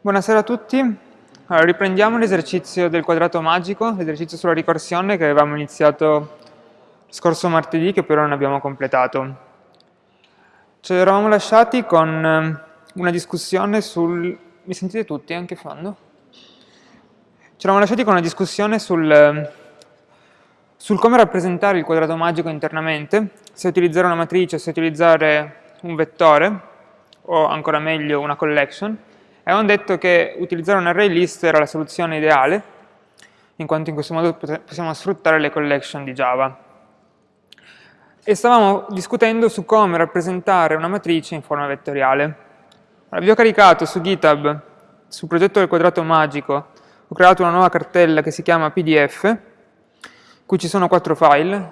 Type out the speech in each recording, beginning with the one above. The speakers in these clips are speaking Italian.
Buonasera a tutti. Allora, riprendiamo l'esercizio del quadrato magico, l'esercizio sulla ricorsione che avevamo iniziato scorso martedì che però non abbiamo completato. Ci eravamo lasciati con eh, una discussione sul... Mi sentite tutti anche fondo? Ci eravamo lasciati con una discussione sul, eh, sul come rappresentare il quadrato magico internamente, se utilizzare una matrice, se utilizzare un vettore, o ancora meglio una collection, e avevamo detto che utilizzare un array list era la soluzione ideale, in quanto in questo modo possiamo sfruttare le collection di Java. E stavamo discutendo su come rappresentare una matrice in forma vettoriale. Allora, vi ho caricato su GitHub, sul progetto del quadrato magico, ho creato una nuova cartella che si chiama PDF, Qui ci sono quattro file,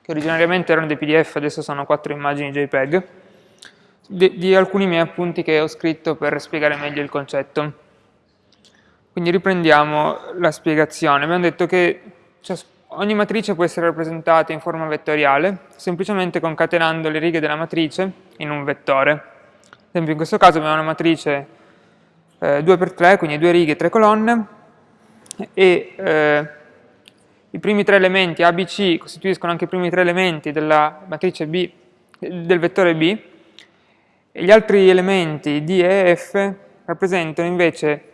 che originariamente erano dei PDF, adesso sono quattro immagini JPEG, di, di alcuni miei appunti che ho scritto per spiegare meglio il concetto. Quindi riprendiamo la spiegazione. Abbiamo detto che ogni matrice può essere rappresentata in forma vettoriale, semplicemente concatenando le righe della matrice in un vettore. Ad esempio in questo caso abbiamo una matrice eh, 2x3, quindi due righe e tre colonne, e eh, i primi tre elementi A, B, C costituiscono anche i primi tre elementi della matrice B, del vettore B, gli altri elementi D e F rappresentano invece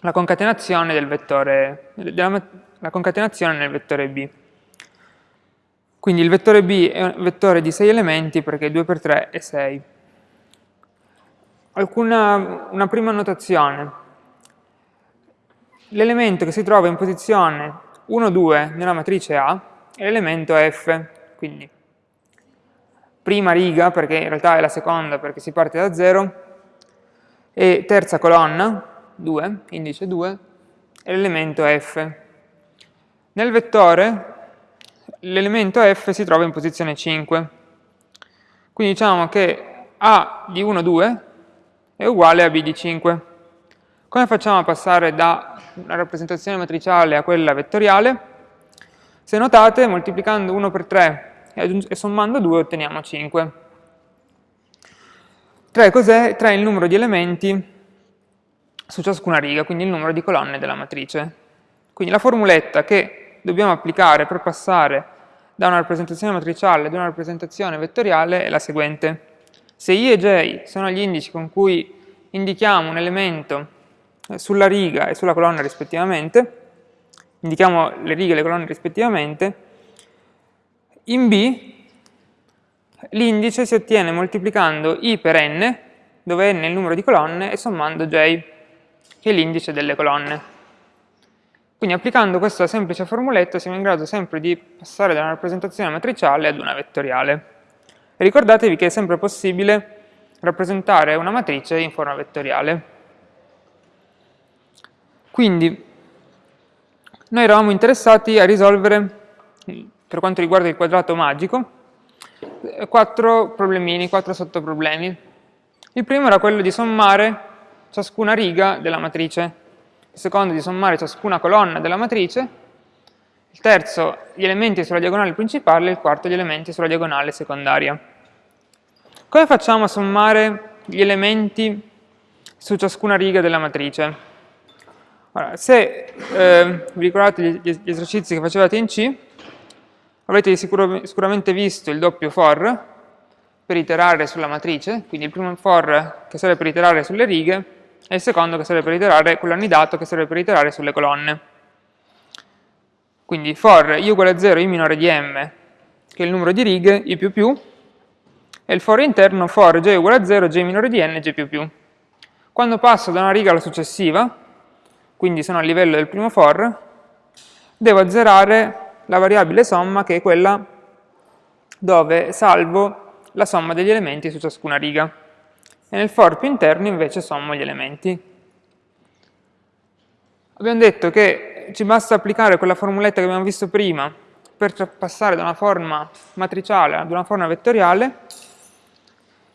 la concatenazione, del vettore, della, la concatenazione nel vettore B. Quindi il vettore B è un vettore di 6 elementi perché 2 per 3 è 6. Alcuna, una prima notazione. L'elemento che si trova in posizione 1, 2 nella matrice A è l'elemento F, quindi prima riga, perché in realtà è la seconda perché si parte da 0, e terza colonna, 2, indice 2, è l'elemento F. Nel vettore l'elemento F si trova in posizione 5, quindi diciamo che A di 1, 2 è uguale a B di 5. Come facciamo a passare da una rappresentazione matriciale a quella vettoriale? Se notate, moltiplicando 1 per 3 e, sommando 2 otteniamo 5. 3 cos'è? 3 è il numero di elementi su ciascuna riga, quindi il numero di colonne della matrice. Quindi la formuletta che dobbiamo applicare per passare da una rappresentazione matriciale ad una rappresentazione vettoriale è la seguente. Se i e j sono gli indici con cui indichiamo un elemento sulla riga e sulla colonna rispettivamente, indichiamo le righe e le colonne rispettivamente, in B l'indice si ottiene moltiplicando i per n, dove n è il numero di colonne, e sommando j, che è l'indice delle colonne. Quindi applicando questa semplice formuletta siamo in grado sempre di passare da una rappresentazione matriciale ad una vettoriale. E ricordatevi che è sempre possibile rappresentare una matrice in forma vettoriale. Quindi noi eravamo interessati a risolvere, per quanto riguarda il quadrato magico, quattro problemini, quattro sottoproblemi. Il primo era quello di sommare ciascuna riga della matrice, il secondo di sommare ciascuna colonna della matrice, il terzo gli elementi sulla diagonale principale e il quarto gli elementi sulla diagonale secondaria. Come facciamo a sommare gli elementi su ciascuna riga della matrice? Allora, se eh, vi ricordate gli, gli, esercizi che facevate in C, avrete sicur sicuramente visto il doppio for per iterare sulla matrice, quindi il primo for che serve per iterare sulle righe e il secondo che serve per iterare, quello annidato, che serve per iterare sulle colonne. Quindi for i uguale a 0, i minore di m, che è il numero di righe, i più più, e il for interno for j uguale a 0, j minore di n, j più più. Quando passo da una riga alla successiva, quindi sono a livello del primo for, devo azzerare la variabile somma che è quella dove salvo la somma degli elementi su ciascuna riga. E nel for più interno invece sommo gli elementi. Abbiamo detto che ci basta applicare quella formuletta che abbiamo visto prima per passare da una forma matriciale ad una forma vettoriale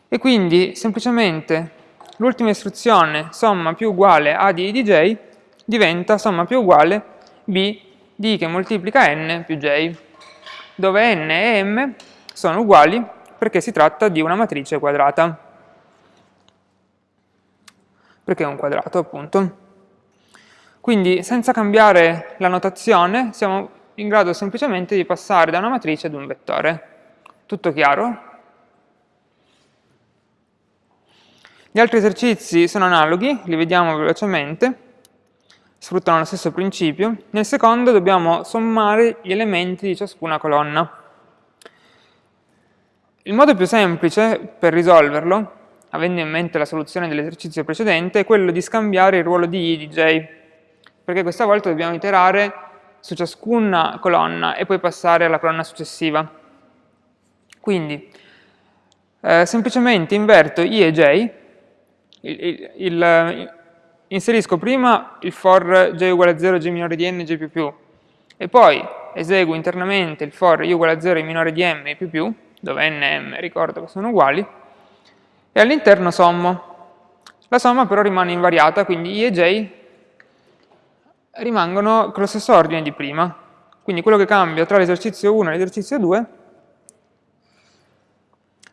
e quindi semplicemente l'ultima istruzione somma più uguale a di di j diventa somma più uguale b di che moltiplica n più j, dove n e m sono uguali perché si tratta di una matrice quadrata. Perché è un quadrato, appunto. Quindi, senza cambiare la notazione, siamo in grado semplicemente di passare da una matrice ad un vettore. Tutto chiaro? Gli altri esercizi sono analoghi, li vediamo velocemente, sfruttano lo stesso principio. Nel secondo dobbiamo sommare gli elementi di ciascuna colonna. Il modo più semplice per risolverlo, avendo in mente la soluzione dell'esercizio precedente, è quello di scambiare il ruolo di i di j, perché questa volta dobbiamo iterare su ciascuna colonna e poi passare alla colonna successiva. Quindi, eh, semplicemente inverto i e j, il, il, il, inserisco prima il for j uguale a 0, j minore di n, j più più, e poi eseguo internamente il for i uguale a 0, i minore di m, i più più, dove n e m ricordo che sono uguali, e all'interno sommo. La somma però rimane invariata, quindi i e j rimangono con lo stesso ordine di prima. Quindi quello che cambia tra l'esercizio 1 e l'esercizio 2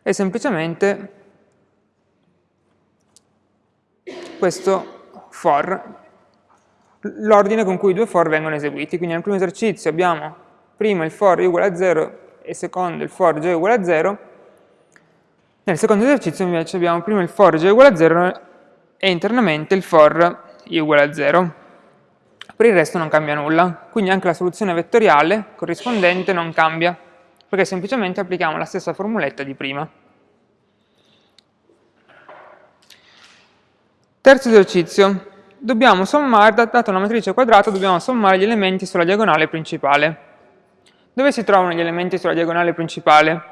è semplicemente questo for, l'ordine con cui i due for vengono eseguiti. Quindi nel primo esercizio abbiamo prima il for i uguale a 0 e secondo il for j uguale a 0, nel secondo esercizio invece abbiamo prima il for j uguale a 0 e internamente il for i uguale a 0. Per il resto non cambia nulla, quindi anche la soluzione vettoriale corrispondente non cambia, perché semplicemente applichiamo la stessa formuletta di prima. Terzo esercizio, dobbiamo sommare, data una matrice quadrata, dobbiamo sommare gli elementi sulla diagonale principale. Dove si trovano gli elementi sulla diagonale principale?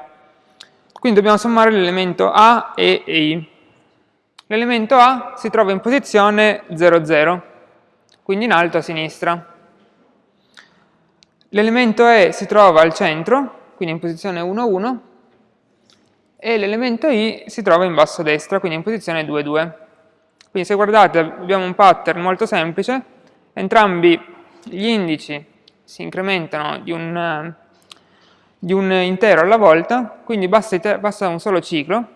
Quindi dobbiamo sommare l'elemento A, E I. L'elemento A si trova in posizione 0, 0, quindi in alto a sinistra. L'elemento E si trova al centro, quindi in posizione 1, 1, e l'elemento I si trova in basso a destra, quindi in posizione 2, 2. Quindi se guardate abbiamo un pattern molto semplice, entrambi gli indici si incrementano di un, di un intero alla volta, quindi basta, basta, un solo ciclo,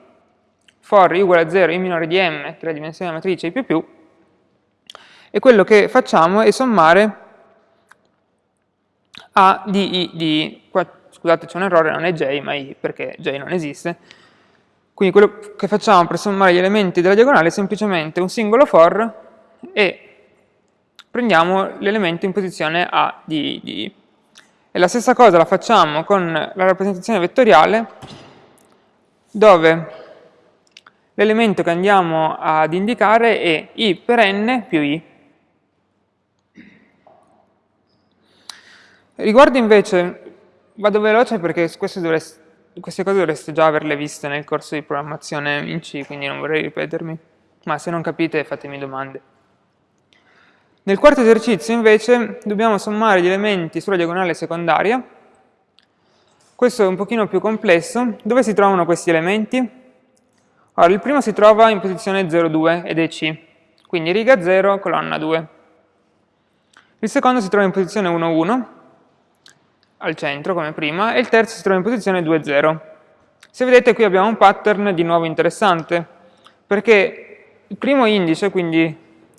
for uguale a 0 i minore di m, che è la dimensione della matrice i più più, e quello che facciamo è sommare a di i di. Qua, scusate c'è un errore, non è j, ma i, perché j non esiste. Quindi quello che facciamo per sommare gli elementi della diagonale è semplicemente un singolo for e prendiamo l'elemento in posizione A di, di E la stessa cosa la facciamo con la rappresentazione vettoriale, dove l'elemento che andiamo ad indicare è i per n più i. Riguardo invece, vado veloce perché dovreste, queste cose dovreste già averle viste nel corso di programmazione in C, quindi non vorrei ripetermi, ma se non capite fatemi domande. Nel quarto esercizio invece dobbiamo sommare gli elementi sulla diagonale secondaria. Questo è un pochino più complesso. Dove si trovano questi elementi? Allora, il primo si trova in posizione 0,2 ed è C, quindi riga 0, colonna 2. Il secondo si trova in posizione 1,1, al centro come prima, e il terzo si trova in posizione 2,0. Se vedete qui abbiamo un pattern di nuovo interessante, perché il primo indice, quindi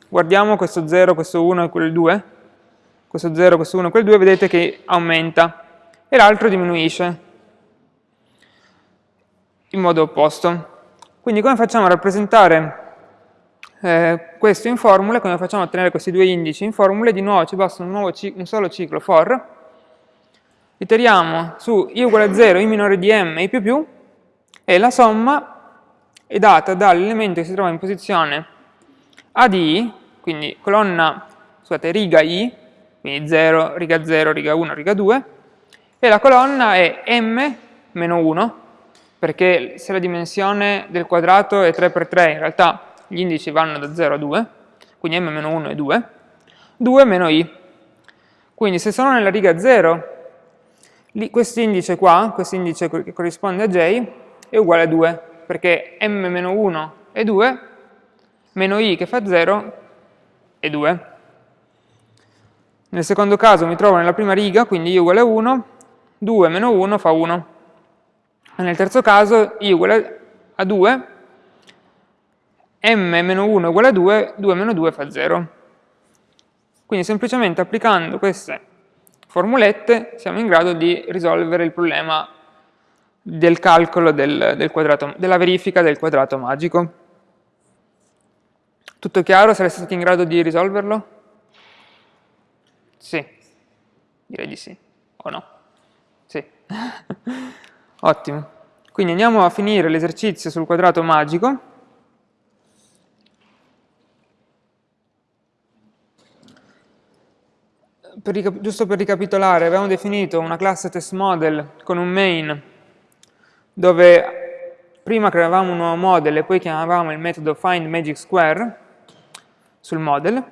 guardiamo questo 0, questo 1 e quel 2, questo 0, questo 1 e quel 2, vedete che aumenta e l'altro diminuisce in modo opposto. Quindi come facciamo a rappresentare eh, questo in formule, come facciamo a ottenere questi due indici in formule? Di nuovo ci basta un, nuovo un solo ciclo for, iteriamo su i uguale a 0, i minore di m i più più, e la somma è data dall'elemento che si trova in posizione a di i, quindi colonna, scusate, riga i, quindi 0, riga 0, riga 1, riga 2, e la colonna è m meno 1, perché se la dimensione del quadrato è 3 per 3, in realtà gli indici vanno da 0 a 2, quindi m meno 1 è 2, 2 meno i. Quindi se sono nella riga 0, questo indice qua, questo indice che corrisponde a j, è uguale a 2, perché m meno 1 è 2, meno i che fa 0 è 2. Nel secondo caso mi trovo nella prima riga, quindi i uguale a 1, 2 meno 1 fa 1. Nel terzo caso i uguale a 2, m meno 1 uguale a 2, 2 meno 2 fa 0. Quindi semplicemente applicando queste formulette siamo in grado di risolvere il problema del calcolo del, del quadrato, della verifica del quadrato magico. Tutto chiaro? Sareste stati in grado di risolverlo? Sì, direi di sì, o no? Sì, ottimo. Quindi andiamo a finire l'esercizio sul quadrato magico. Per, giusto per ricapitolare, avevamo definito una classe test model con un main dove prima creavamo un nuovo model e poi chiamavamo il metodo findMagicSquare sul model,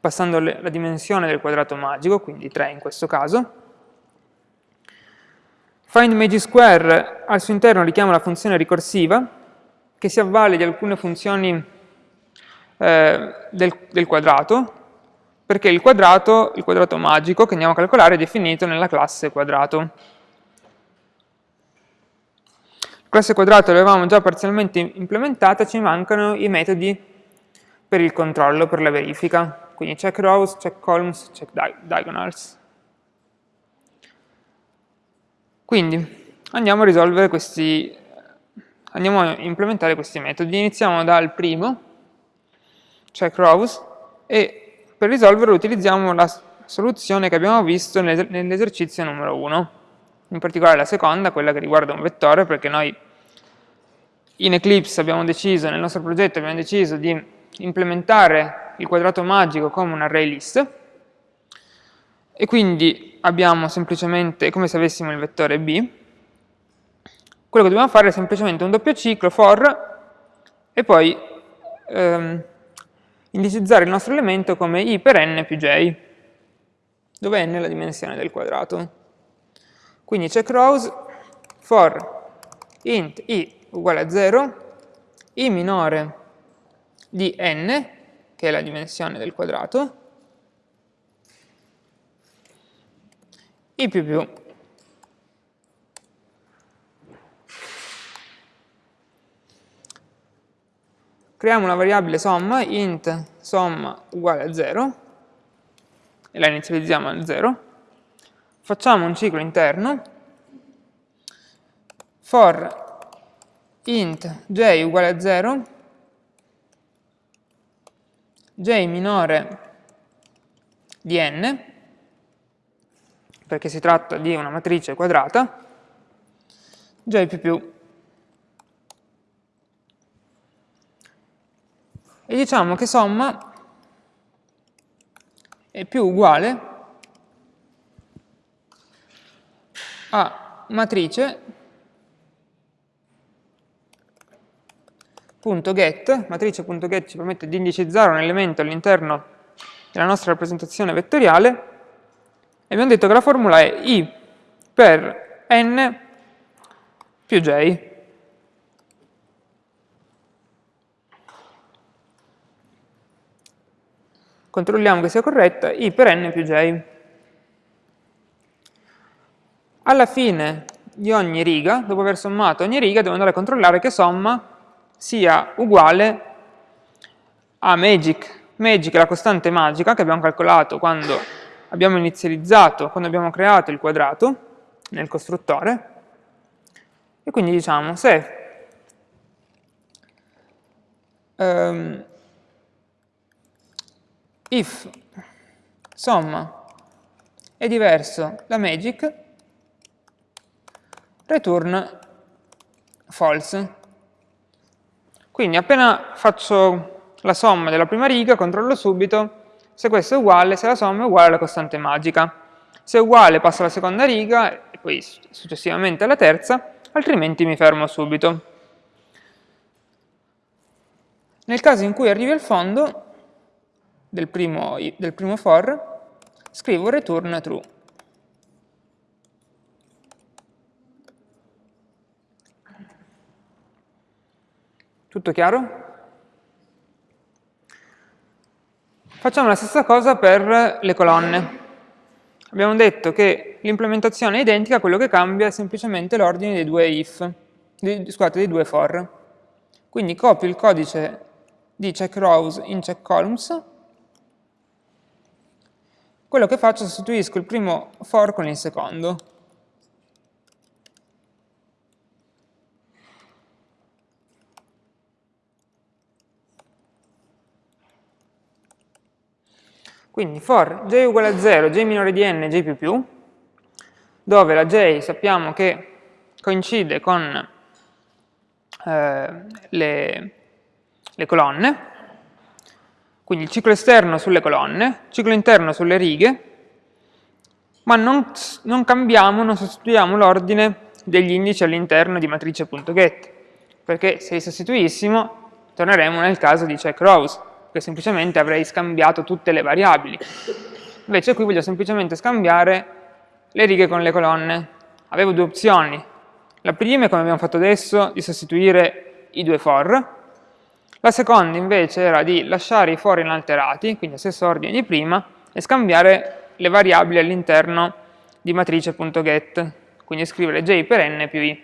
passando le, la dimensione del quadrato magico, quindi 3 in questo caso. FindMagicSquare al suo interno richiama la funzione ricorsiva, che si avvale di alcune funzioni eh, del, del quadrato, perché il quadrato, il quadrato magico che andiamo a calcolare è definito nella classe quadrato. La classe quadrato l'avevamo già parzialmente implementata, ci mancano i metodi per il controllo, per la verifica, quindi check rows, check columns, check diagonals. Quindi andiamo a risolvere questi, andiamo a implementare questi metodi. Iniziamo dal primo, check rows, e per risolverlo utilizziamo la soluzione che abbiamo visto nell'esercizio numero 1, in particolare la seconda, quella che riguarda un vettore, perché noi in Eclipse abbiamo deciso, nel nostro progetto abbiamo deciso di implementare il quadrato magico come un array list, e quindi abbiamo semplicemente, come se avessimo il vettore b, quello che dobbiamo fare è semplicemente un doppio ciclo for e poi ehm, indicizzare il nostro elemento come i per n più j, dove n è la dimensione del quadrato. Quindi check rows for int i uguale a 0, i minore di n, che è la dimensione del quadrato, i più più creiamo una variabile somma, int somma uguale a 0, e la inizializziamo a 0, facciamo un ciclo interno, for int j uguale a 0, j minore di n, perché si tratta di una matrice quadrata, j più più e diciamo che somma è più uguale a matrice .get, matrice.get ci permette di indicizzare un elemento all'interno della nostra rappresentazione vettoriale e abbiamo detto che la formula è i per n più j. controlliamo che sia corretta, i per n più j. Alla fine di ogni riga, dopo aver sommato ogni riga, devo andare a controllare che somma sia uguale a magic. Magic è la costante magica che abbiamo calcolato quando abbiamo inizializzato, quando abbiamo creato il quadrato nel costruttore, e quindi diciamo se um, if somma è diverso da magic, return false. Quindi appena faccio la somma della prima riga, controllo subito se questo è uguale, se la somma è uguale alla costante magica. Se è uguale passo alla seconda riga e poi successivamente alla terza, altrimenti mi fermo subito. Nel caso in cui arrivi al fondo, del primo, del primo for, scrivo return true. Tutto chiaro? Facciamo la stessa cosa per le colonne. abbiamo detto che l'implementazione è identica, quello che cambia è semplicemente l'ordine dei due if, di, scusate, dei due for. Quindi copio il codice di check rows in check columns, quello che faccio è sostituisco il primo for con il secondo. Quindi for j uguale a 0, j minore di n, j più più, dove la j sappiamo che coincide con eh, le, le colonne, quindi il ciclo esterno sulle colonne, ciclo interno sulle righe, ma non, non cambiamo, non sostituiamo l'ordine degli indici all'interno di matrice.get, perché se li sostituissimo torneremo nel caso di check rows, che semplicemente avrei scambiato tutte le variabili. Invece qui voglio semplicemente scambiare le righe con le colonne. Avevo due opzioni. La prima è come abbiamo fatto adesso, di sostituire i due for. La seconda invece era di lasciare i for inalterati, quindi lo stesso ordine di prima, e scambiare le variabili all'interno di matrice.get, quindi scrivere j per n più i.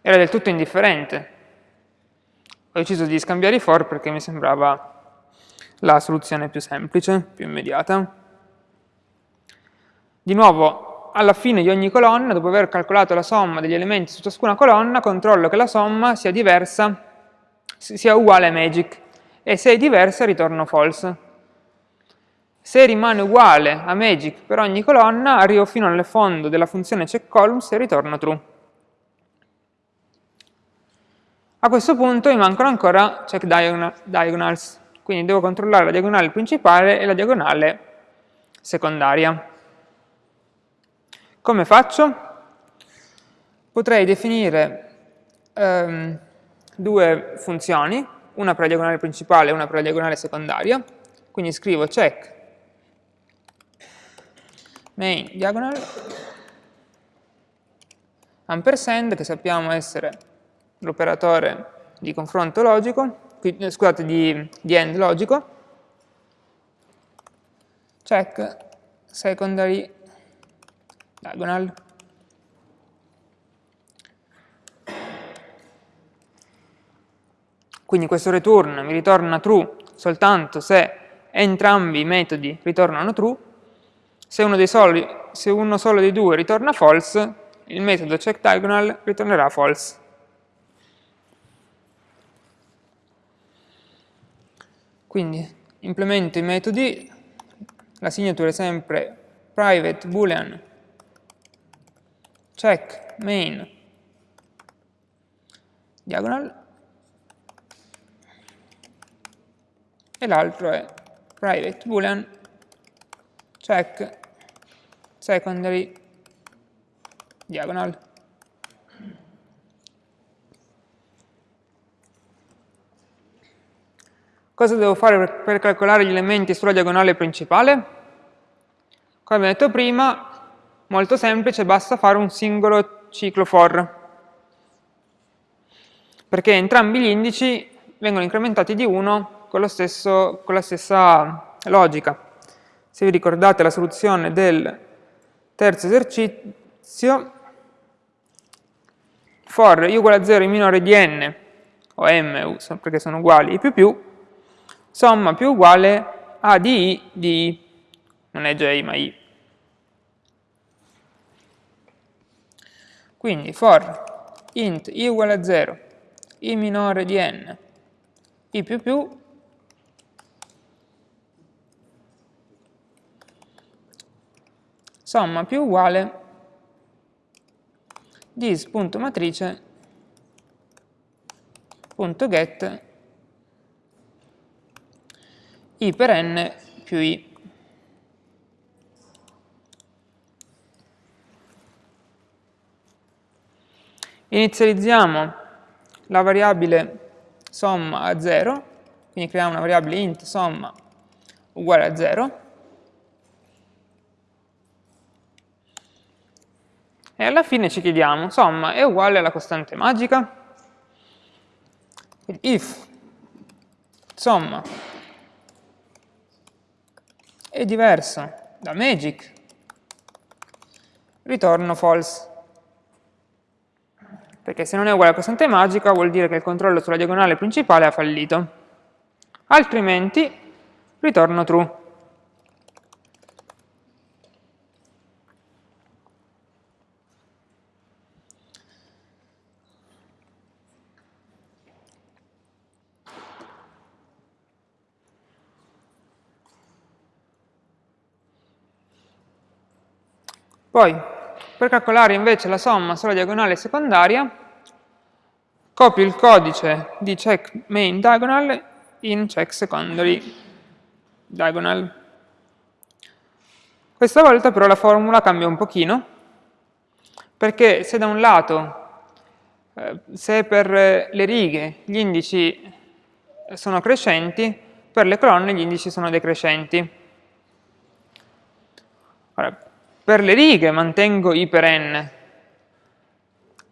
Era del tutto indifferente, ho deciso di scambiare i for perché mi sembrava la soluzione più semplice, più immediata. Di nuovo, alla fine di ogni colonna, dopo aver calcolato la somma degli elementi su ciascuna colonna, controllo che la somma sia diversa, sia uguale a magic, e se è diversa ritorno false. Se rimane uguale a magic per ogni colonna, arrivo fino al fondo della funzione checkColumns e ritorno true. A questo punto mi mancano ancora check diagonals, quindi devo controllare la diagonale principale e la diagonale secondaria. Come faccio? Potrei definire um, due funzioni, una per la diagonale principale e una per la diagonale secondaria, quindi scrivo check main diagonal ampersand, che sappiamo essere l'operatore di confronto logico, eh, scusate, di, di end logico, check secondary diagonal. Quindi questo return mi ritorna true soltanto se entrambi i metodi ritornano true, se uno, soli, se uno solo dei due ritorna false, il metodo checkDiagonal ritornerà false. Quindi implemento i metodi, la signature è sempre private boolean check main diagonal e l'altro è private boolean check secondary diagonal. Cosa devo fare per, calcolare gli elementi sulla diagonale principale? Come abbiamo detto prima, molto semplice, basta fare un singolo ciclo for, perché entrambi gli indici vengono incrementati di 1 con, con la stessa logica. Se vi ricordate la soluzione del terzo esercizio, for i uguale a 0 in minore di n, o m, perché sono uguali, i più più, somma più uguale a di i di i, non è j ma i. Quindi for int i uguale a 0, i minore di n, i più più, somma più uguale dis.matrice.get i per n più i. Inizializziamo la variabile somma a 0, quindi creiamo una variabile int somma uguale a 0, e alla fine ci chiediamo, somma è uguale alla costante magica? Quindi if somma è diverso da magic, ritorno false. Perché se non è uguale a costante magica vuol dire che il controllo sulla diagonale principale ha fallito. Altrimenti ritorno true. Poi, per calcolare invece la somma sulla diagonale secondaria, copio il codice di check main diagonal in check secondary diagonal. Questa volta però la formula cambia un pochino, perché se da un lato, eh, se per le righe gli indici sono crescenti, per le colonne gli indici sono decrescenti. Ora, per le righe mantengo i per n,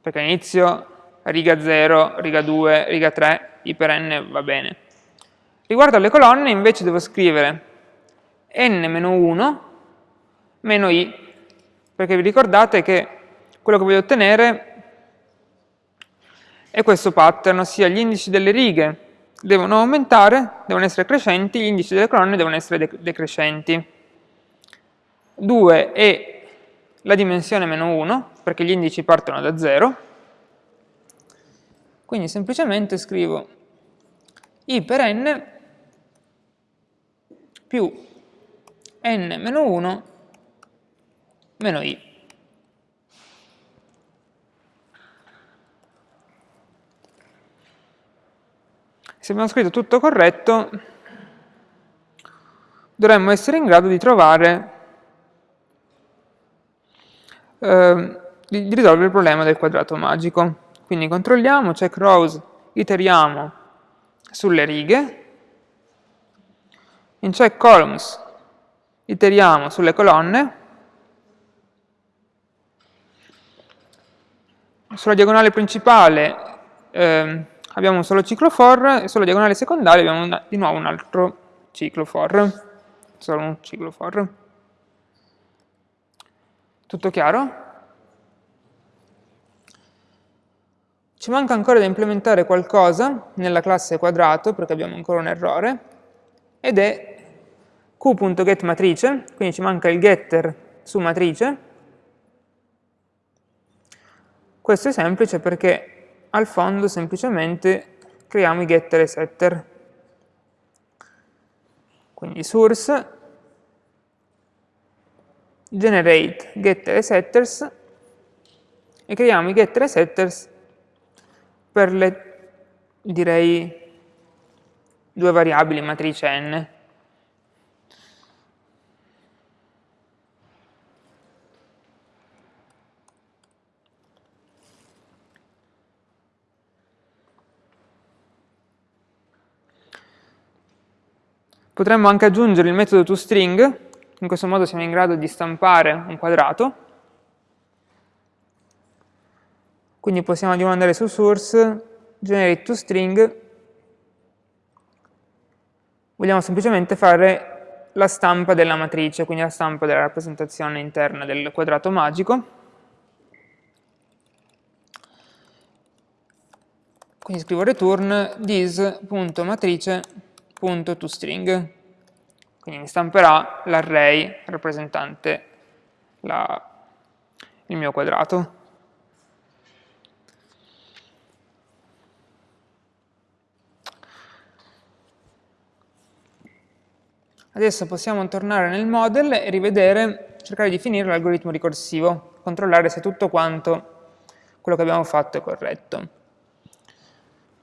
perché all'inizio riga 0, riga 2, riga 3, i per n va bene. Riguardo alle colonne invece devo scrivere n-1 meno i, perché vi ricordate che quello che voglio ottenere è questo pattern, ossia gli indici delle righe devono aumentare, devono essere crescenti, gli indici delle colonne devono essere decrescenti. 2 è la dimensione meno 1, perché gli indici partono da 0, quindi semplicemente scrivo i per n più n meno 1 meno i. Se abbiamo scritto tutto corretto, dovremmo essere in grado di trovare eh, di, risolvere il problema del quadrato magico. Quindi controlliamo, check rows, iteriamo sulle righe, in check columns iteriamo sulle colonne, sulla diagonale principale eh, abbiamo un solo ciclo for e sulla diagonale secondaria abbiamo una, di nuovo un altro ciclo for, solo un ciclo for. Tutto chiaro? Ci manca ancora da implementare qualcosa nella classe quadrato, perché abbiamo ancora un errore, ed è q.getMatrice, quindi ci manca il getter su matrice. Questo è semplice perché al fondo semplicemente creiamo i getter e setter. Quindi source generate getter e setters e creiamo i getter e setters per le, direi, due variabili matrice n. Potremmo anche aggiungere il metodo toString in questo modo siamo in grado di stampare un quadrato. Quindi possiamo di nuovo andare su source, generate toString, vogliamo semplicemente fare la stampa della matrice, quindi la stampa della rappresentazione interna del quadrato magico. Quindi scrivo return this.matrice.toString quindi mi stamperà l'array rappresentante la, il mio quadrato. Adesso possiamo tornare nel model e rivedere, cercare di finire l'algoritmo ricorsivo, controllare se tutto quanto quello che abbiamo fatto è corretto.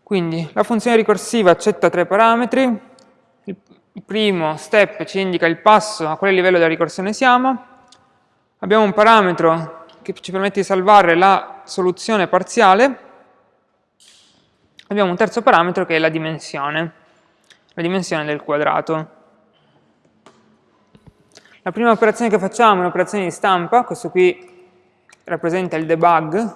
Quindi la funzione ricorsiva accetta tre parametri, il primo step ci indica il passo a quale livello della ricorsione siamo, abbiamo un parametro che ci permette di salvare la soluzione parziale, abbiamo un terzo parametro che è la dimensione, la dimensione del quadrato. La prima operazione che facciamo è un'operazione di stampa, questo qui rappresenta il debug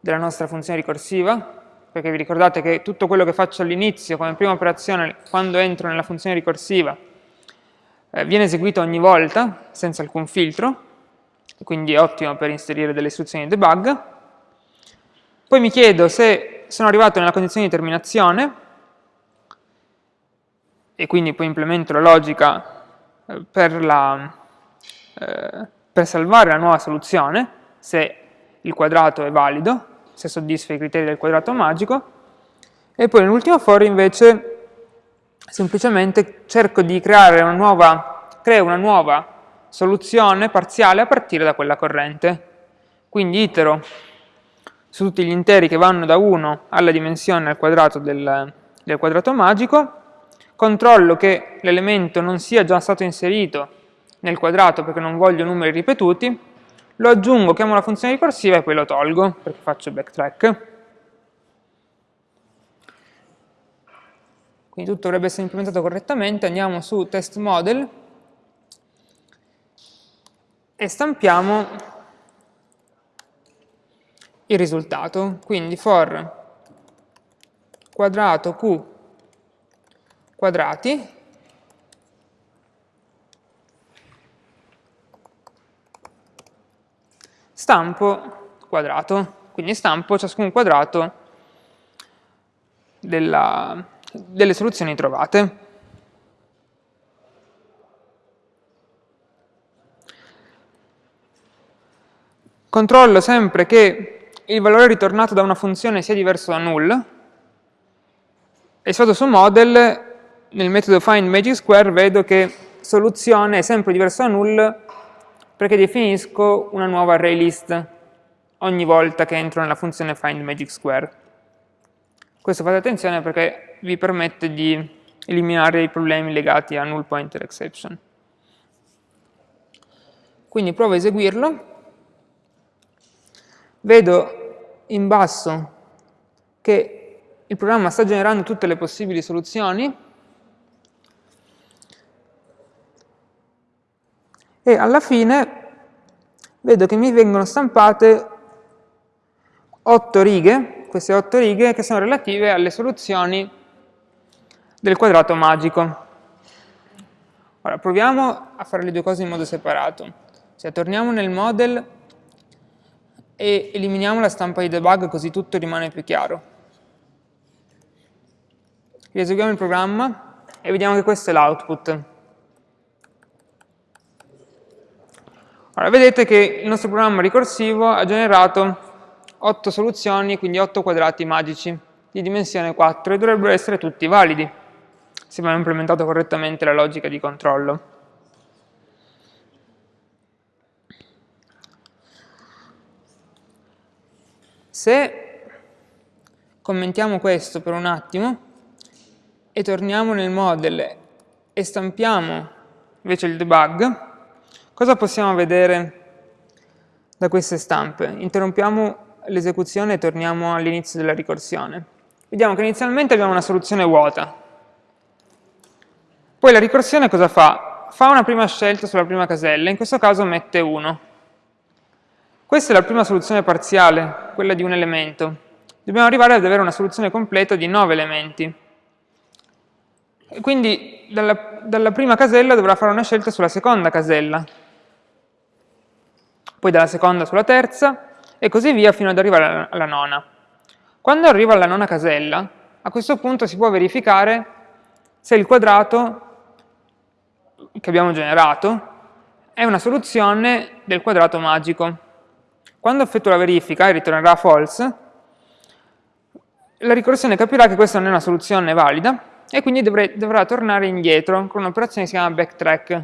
della nostra funzione ricorsiva, perché vi ricordate che tutto quello che faccio all'inizio come prima operazione quando entro nella funzione ricorsiva eh, viene eseguito ogni volta senza alcun filtro quindi è ottimo per inserire delle istruzioni di debug. Poi mi chiedo se sono arrivato nella condizione di terminazione, e quindi poi implemento la logica eh, per, la, eh, per salvare la nuova soluzione, se il quadrato è valido, se soddisfa i criteri del quadrato magico, e poi nell'ultimo for invece semplicemente cerco di creare una nuova, creo una nuova soluzione parziale a partire da quella corrente. Quindi itero su tutti gli interi che vanno da 1 alla dimensione al quadrato del, del quadrato magico, controllo che l'elemento non sia già stato inserito nel quadrato perché non voglio numeri ripetuti, lo aggiungo, chiamo la funzione ricorsiva e poi lo tolgo perché faccio backtrack. Quindi tutto dovrebbe essere implementato correttamente, andiamo su test model e stampiamo il risultato. Quindi for quadrato q quadrati stampo quadrato, quindi stampo ciascun quadrato della, delle soluzioni trovate. Controllo sempre che il valore ritornato da una funzione sia diverso da null e se vado su model, nel metodo find magic square vedo che soluzione è sempre diversa da null perché definisco una nuova array list ogni volta che entro nella funzione find magic square. Questo fate attenzione perché vi permette di eliminare i problemi legati a null pointer exception. Quindi provo a eseguirlo, vedo in basso che il programma sta generando tutte le possibili soluzioni e alla fine vedo che mi vengono stampate 8 righe, queste 8 righe che sono relative alle soluzioni del quadrato magico. Ora proviamo a fare le due cose in modo separato. Cioè torniamo nel model e eliminiamo la stampa di debug così tutto rimane più chiaro. Rieseguiamo il programma e vediamo che questo è l'output. Ora vedete che il nostro programma ricorsivo ha generato 8 soluzioni, quindi 8 quadrati magici di dimensione 4 e dovrebbero essere tutti validi se abbiamo implementato correttamente la logica di controllo. Se commentiamo questo per un attimo e torniamo nel model e stampiamo invece il debug, cosa possiamo vedere da queste stampe? Interrompiamo l'esecuzione e torniamo all'inizio della ricorsione. Vediamo che inizialmente abbiamo una soluzione vuota. Poi la ricorsione cosa fa? Fa una prima scelta sulla prima casella, in questo caso mette 1. Questa è la prima soluzione parziale, quella di un elemento. Dobbiamo arrivare ad avere una soluzione completa di 9 elementi. E quindi dalla, dalla prima casella dovrà fare una scelta sulla seconda casella, poi dalla seconda sulla terza, e così via fino ad arrivare alla nona. Quando arrivo alla nona casella, a questo punto si può verificare se il quadrato che abbiamo generato è una soluzione del quadrato magico. Quando effettuo la verifica e ritornerà false, la ricorsione capirà che questa non è una soluzione valida e quindi dovrei, dovrà tornare indietro con un'operazione che si chiama backtrack.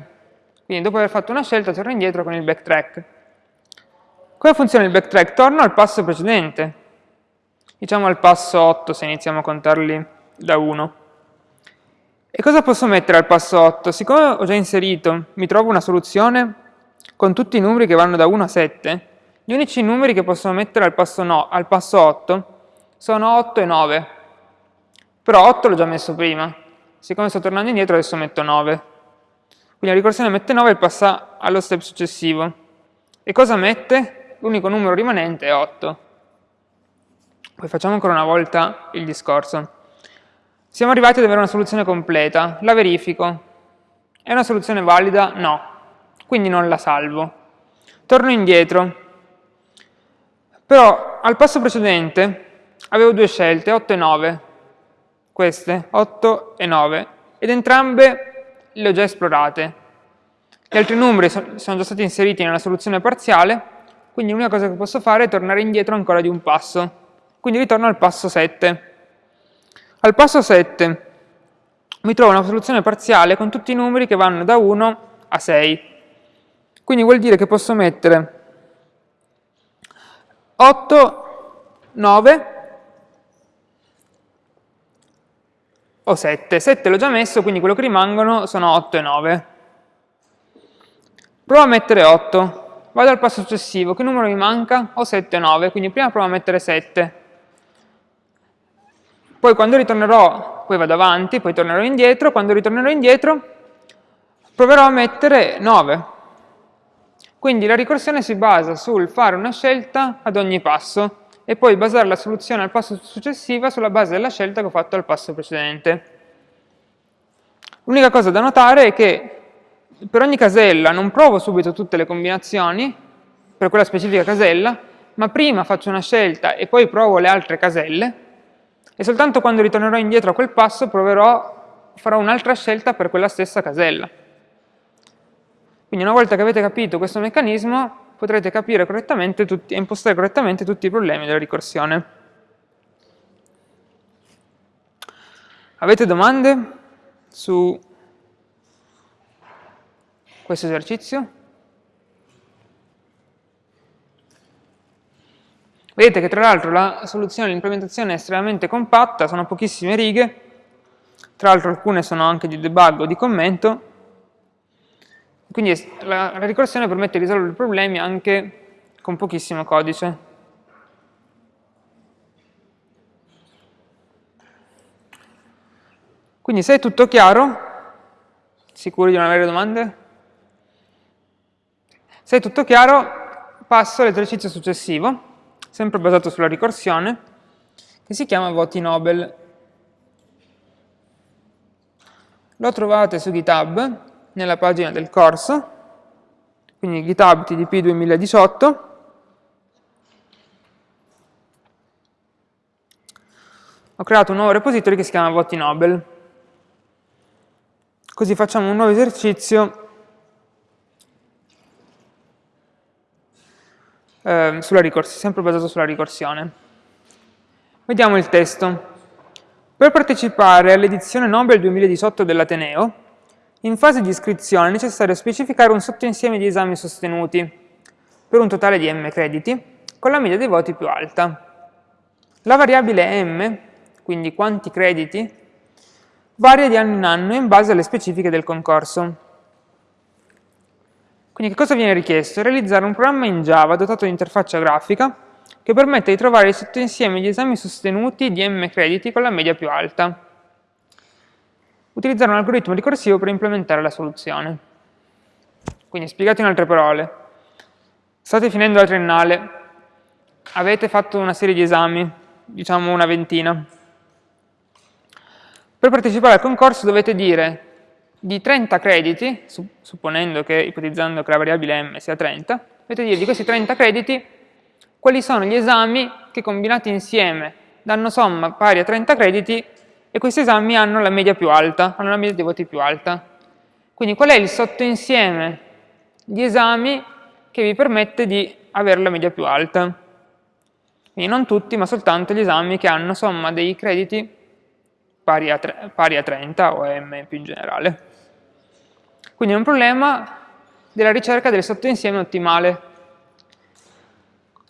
Quindi dopo aver fatto una scelta torna indietro con il backtrack. Come funziona il backtrack? Torno al passo precedente, diciamo al passo 8 se iniziamo a contarli da 1. E cosa posso mettere al passo 8? Siccome ho già inserito, mi trovo una soluzione con tutti i numeri che vanno da 1 a 7, gli unici numeri che posso mettere al passo, no, al passo 8 sono 8 e 9. Però 8 l'ho già messo prima. Siccome sto tornando indietro adesso metto 9. Quindi la ricorsione mette 9 e passa allo step successivo. E cosa mette? L'unico numero rimanente è 8. Poi facciamo ancora una volta il discorso. Siamo arrivati ad avere una soluzione completa, la verifico. È una soluzione valida? No. Quindi non la salvo. torno indietro, però al passo precedente avevo due scelte, 8 e 9, queste, 8 e 9, ed entrambe le ho già esplorate. Gli altri numeri sono già stati inseriti nella soluzione parziale, quindi l'unica cosa che posso fare è tornare indietro ancora di un passo. Quindi ritorno al passo 7. Al passo 7 mi trovo una soluzione parziale con tutti i numeri che vanno da 1 a 6. Quindi vuol dire che posso mettere 8, 9 o 7. 7 l'ho già messo, quindi quello che rimangono sono 8 e 9. Provo a mettere 8. Vado al passo successivo. Che numero mi manca? Ho 7 e 9, quindi prima provo a mettere 7. Poi quando ritornerò, poi vado avanti, poi tornerò indietro. Quando ritornerò indietro, proverò a mettere 9. Quindi la ricorsione si basa sul fare una scelta ad ogni passo e poi basare la soluzione al passo successivo sulla base della scelta che ho fatto al passo precedente. L'unica cosa da notare è che per ogni casella non provo subito tutte le combinazioni per quella specifica casella, ma prima faccio una scelta e poi provo le altre caselle e soltanto quando ritornerò indietro a quel passo proverò, farò un'altra scelta per quella stessa casella. Quindi una volta che avete capito questo meccanismo potrete capire correttamente tutti, e impostare correttamente tutti i problemi della ricorsione. Avete domande su questo esercizio? Vedete che tra l'altro la soluzione, l'implementazione è estremamente compatta, sono pochissime righe, tra l'altro alcune sono anche di debug o di commento, quindi la, la ricorsione permette di risolvere i problemi anche con pochissimo codice. Quindi se è tutto chiaro, sicuri di non avere domande? Se è tutto chiaro, passo all'esercizio successivo, sempre basato sulla ricorsione, che si chiama voti Nobel. Lo trovate su GitHub, nella pagina del corso, quindi GitHub TDP 2018, ho creato un nuovo repository che si chiama Voti Nobel. Così facciamo un nuovo esercizio eh, sulla ricorsione, sempre basato sulla ricorsione. Vediamo il testo. Per partecipare all'edizione Nobel 2018 dell'Ateneo, in fase di iscrizione è necessario specificare un sottoinsieme di esami sostenuti, per un totale di m crediti, con la media dei voti più alta. La variabile m, quindi quanti crediti, varia di anno in anno in base alle specifiche del concorso. Quindi che cosa viene richiesto? Realizzare un programma in Java dotato di interfaccia grafica che permette di trovare il sottoinsieme di esami sostenuti di m crediti con la media più alta utilizzare un algoritmo ricorsivo per implementare la soluzione. Quindi, spiegato in altre parole, state finendo la triennale, avete fatto una serie di esami, diciamo una ventina. Per partecipare al concorso dovete dire di 30 crediti, supponendo che, ipotizzando che la variabile m sia 30, dovete dire di questi 30 crediti quali sono gli esami che combinati insieme danno somma pari a 30 crediti e questi esami hanno la media più alta, hanno la media dei voti più alta. Quindi qual è il sottoinsieme di esami che vi permette di avere la media più alta? Quindi non tutti, ma soltanto gli esami che hanno somma dei crediti pari a, pari a 30 o M più in generale. Quindi è un problema della ricerca del sottoinsieme ottimale.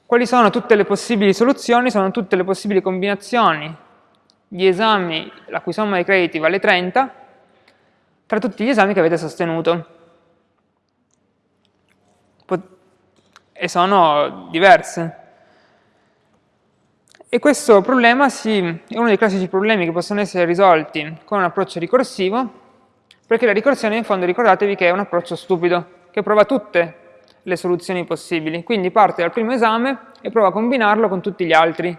Quali sono tutte le possibili soluzioni? Sono tutte le possibili combinazioni gli esami la cui somma dei crediti vale 30 tra tutti gli esami che avete sostenuto. E sono diverse. E questo problema si, è uno dei classici problemi che possono essere risolti con un approccio ricorsivo, perché la ricorsione in fondo ricordatevi che è un approccio stupido, che prova tutte le soluzioni possibili. Quindi parte dal primo esame e prova a combinarlo con tutti gli altri.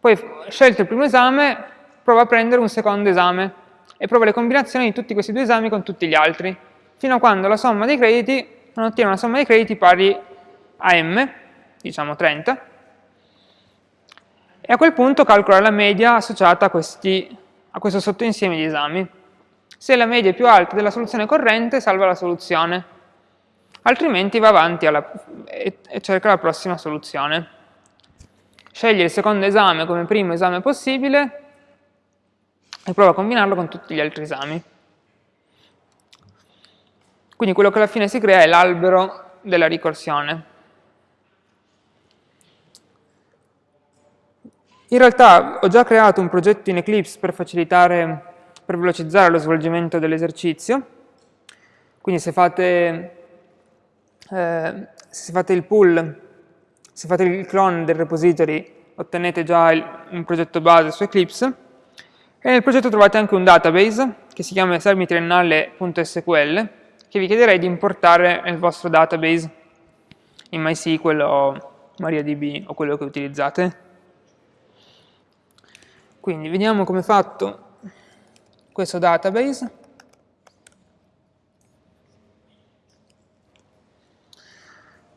Poi, scelto il primo esame, prova a prendere un secondo esame e prova le combinazioni di tutti questi due esami con tutti gli altri, fino a quando la somma dei crediti non ottiene una somma di crediti pari a m, diciamo 30, e a quel punto calcola la media associata a, questi, a questo sottoinsieme di esami. Se la media è più alta della soluzione corrente, salva la soluzione, altrimenti va avanti alla, e, e cerca la prossima soluzione. Sceglie il secondo esame come primo esame possibile e prova a combinarlo con tutti gli altri esami. Quindi quello che alla fine si crea è l'albero della ricorsione. In realtà ho già creato un progetto in Eclipse per facilitare, per velocizzare lo svolgimento dell'esercizio. Quindi se fate, eh, se fate il pull, se fate il clone del repository, ottenete già il, un progetto base su Eclipse. E nel progetto trovate anche un database che si chiama esermitriennale.sql che vi chiederei di importare nel vostro database in MySQL o MariaDB o quello che utilizzate. Quindi vediamo come è fatto questo database.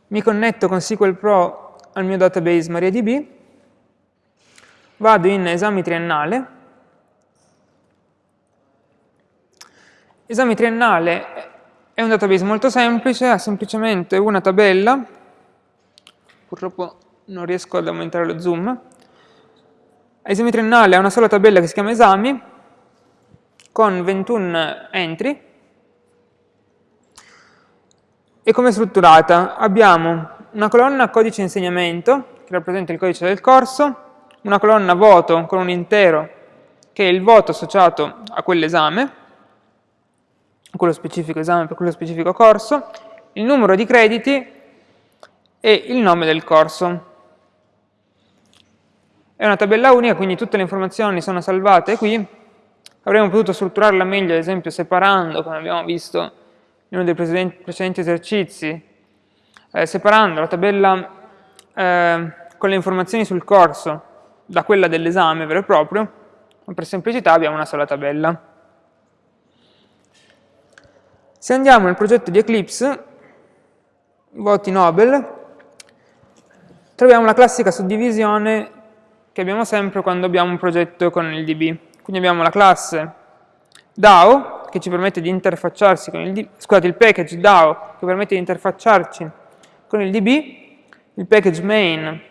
Mi connetto con SQL Pro al mio database MariaDB, vado in esami triennale, esami triennale è un database molto semplice, ha semplicemente una tabella, purtroppo non riesco ad aumentare lo zoom, esame triennale ha una sola tabella che si chiama esami, con 21 entry, e come è strutturata? Abbiamo una colonna codice insegnamento, che rappresenta il codice del corso, una colonna voto con un intero, che è il voto associato a quell'esame, quello specifico esame per quello specifico corso, il numero di crediti e il nome del corso. È una tabella unica, quindi tutte le informazioni sono salvate qui. Avremmo potuto strutturarla meglio, ad esempio, separando, come abbiamo visto in uno dei precedenti esercizi, eh, separando la tabella eh, con le informazioni sul corso da quella dell'esame vero e proprio, ma per semplicità abbiamo una sola tabella. Se andiamo nel progetto di Eclipse, voti Nobel, troviamo la classica suddivisione che abbiamo sempre quando abbiamo un progetto con il DB. Quindi abbiamo la classe DAO, che ci permette di interfacciarsi con il scusate, il package DAO, che permette di interfacciarci con il DB, il package main,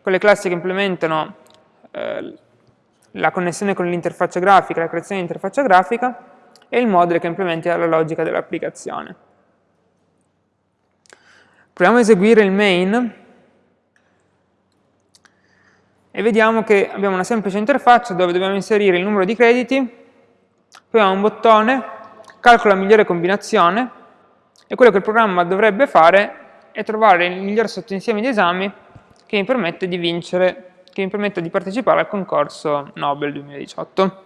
con le classi che implementano eh, la connessione con l'interfaccia grafica, la creazione di interfaccia grafica, e il module che implementa la logica dell'applicazione. Proviamo a eseguire il main e vediamo che abbiamo una semplice interfaccia dove dobbiamo inserire il numero di crediti, poi abbiamo un bottone, calcola la migliore combinazione e quello che il programma dovrebbe fare è trovare il miglior sottoinsieme di esami che mi permette di vincere, che mi permette di partecipare al concorso Nobel 2018.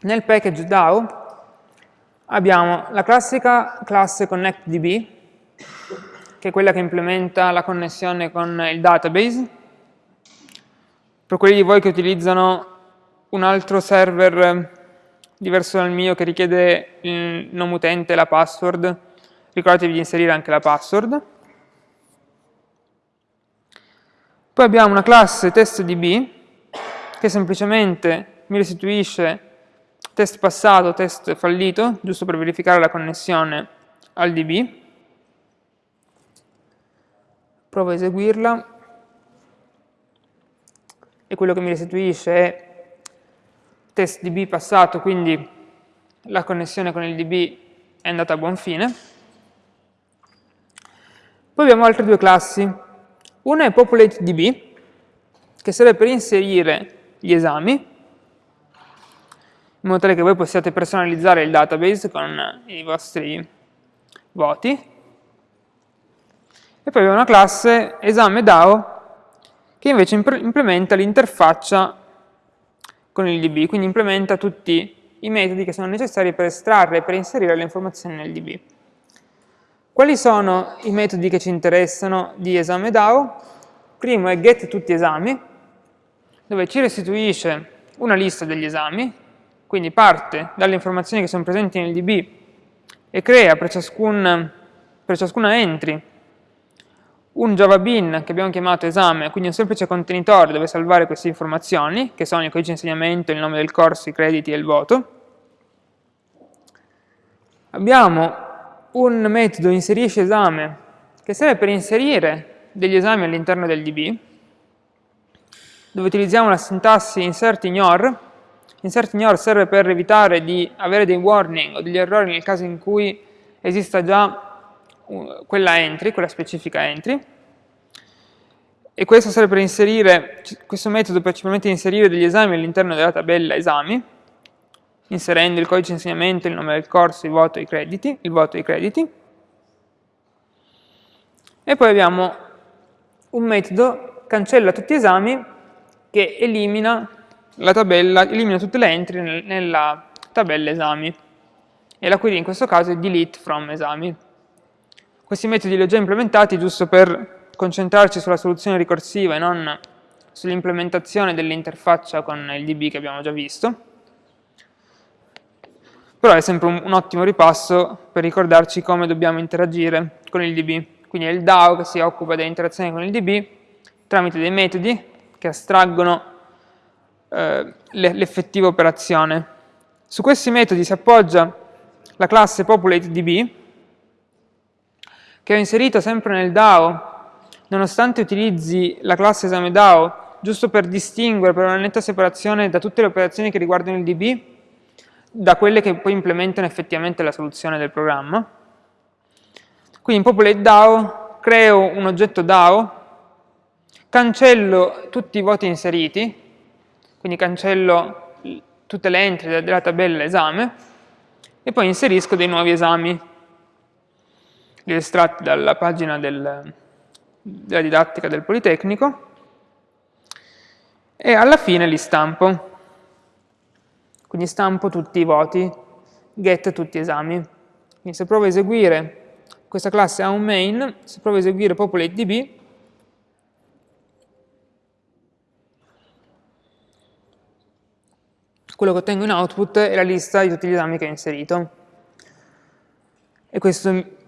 Nel package DAO abbiamo la classica classe ConnectDB, che è quella che implementa la connessione con il database. Per quelli di voi che utilizzano un altro server diverso dal mio che richiede il nome utente e la password, ricordatevi di inserire anche la password. Poi abbiamo una classe testDB che semplicemente mi restituisce test passato, test fallito, giusto per verificare la connessione al DB. Provo a eseguirla e quello che mi restituisce è test DB passato, quindi la connessione con il DB è andata a buon fine. Poi abbiamo altre due classi. Una è PopulateDB, che serve per inserire gli esami, in modo tale che voi possiate personalizzare il database con i vostri voti. E poi abbiamo una classe esame DAO che invece implementa l'interfaccia con il DB, quindi implementa tutti i metodi che sono necessari per estrarre e per inserire le informazioni nel DB. Quali sono i metodi che ci interessano di esame DAO? Primo è get tutti esami, dove ci restituisce una lista degli esami, quindi parte dalle informazioni che sono presenti nel DB e crea per, ciascun, per ciascuna entry un Java bin che abbiamo chiamato esame, quindi un semplice contenitore dove salvare queste informazioni, che sono il codice di insegnamento, il nome del corso, i crediti e il voto. Abbiamo un metodo inserisce esame che serve per inserire degli esami all'interno del DB, dove utilizziamo la sintassi insert ignore. Insert ignore serve per evitare di avere dei warning o degli errori nel caso in cui esista già quella entry, quella specifica entry, e questo serve per inserire, questo metodo per principalmente inserire degli esami all'interno della tabella esami, inserendo il codice di insegnamento, il nome del corso, il voto i crediti, il voto e i crediti. E poi abbiamo un metodo cancella tutti gli esami che elimina la tabella, elimina tutte le entry nella tabella esami. E la query in questo caso è delete from esami. Questi metodi li ho già implementati giusto per concentrarci sulla soluzione ricorsiva e non sull'implementazione dell'interfaccia con il DB che abbiamo già visto. Però è sempre un, un, ottimo ripasso per ricordarci come dobbiamo interagire con il DB. Quindi è il DAO che si occupa dell'interazione con il DB tramite dei metodi che astraggono eh, l'effettiva operazione. Su questi metodi si appoggia la classe populateDB, che ho inserito sempre nel DAO, nonostante utilizzi la classe esame DAO, giusto per distinguere, per una netta separazione da tutte le operazioni che riguardano il DB, da quelle che poi implementano effettivamente la soluzione del programma. Quindi in Populate DAO creo un oggetto DAO, cancello tutti i voti inseriti, quindi cancello tutte le entry della tabella esame, e poi inserisco dei nuovi esami li estratti dalla pagina del, della didattica del Politecnico e alla fine li stampo. Quindi stampo tutti i voti, get tutti esami. Quindi se provo a eseguire, questa classe ha un main, se provo a eseguire populateDB, quello che ottengo in output è la lista di tutti gli esami che ho inserito. E questo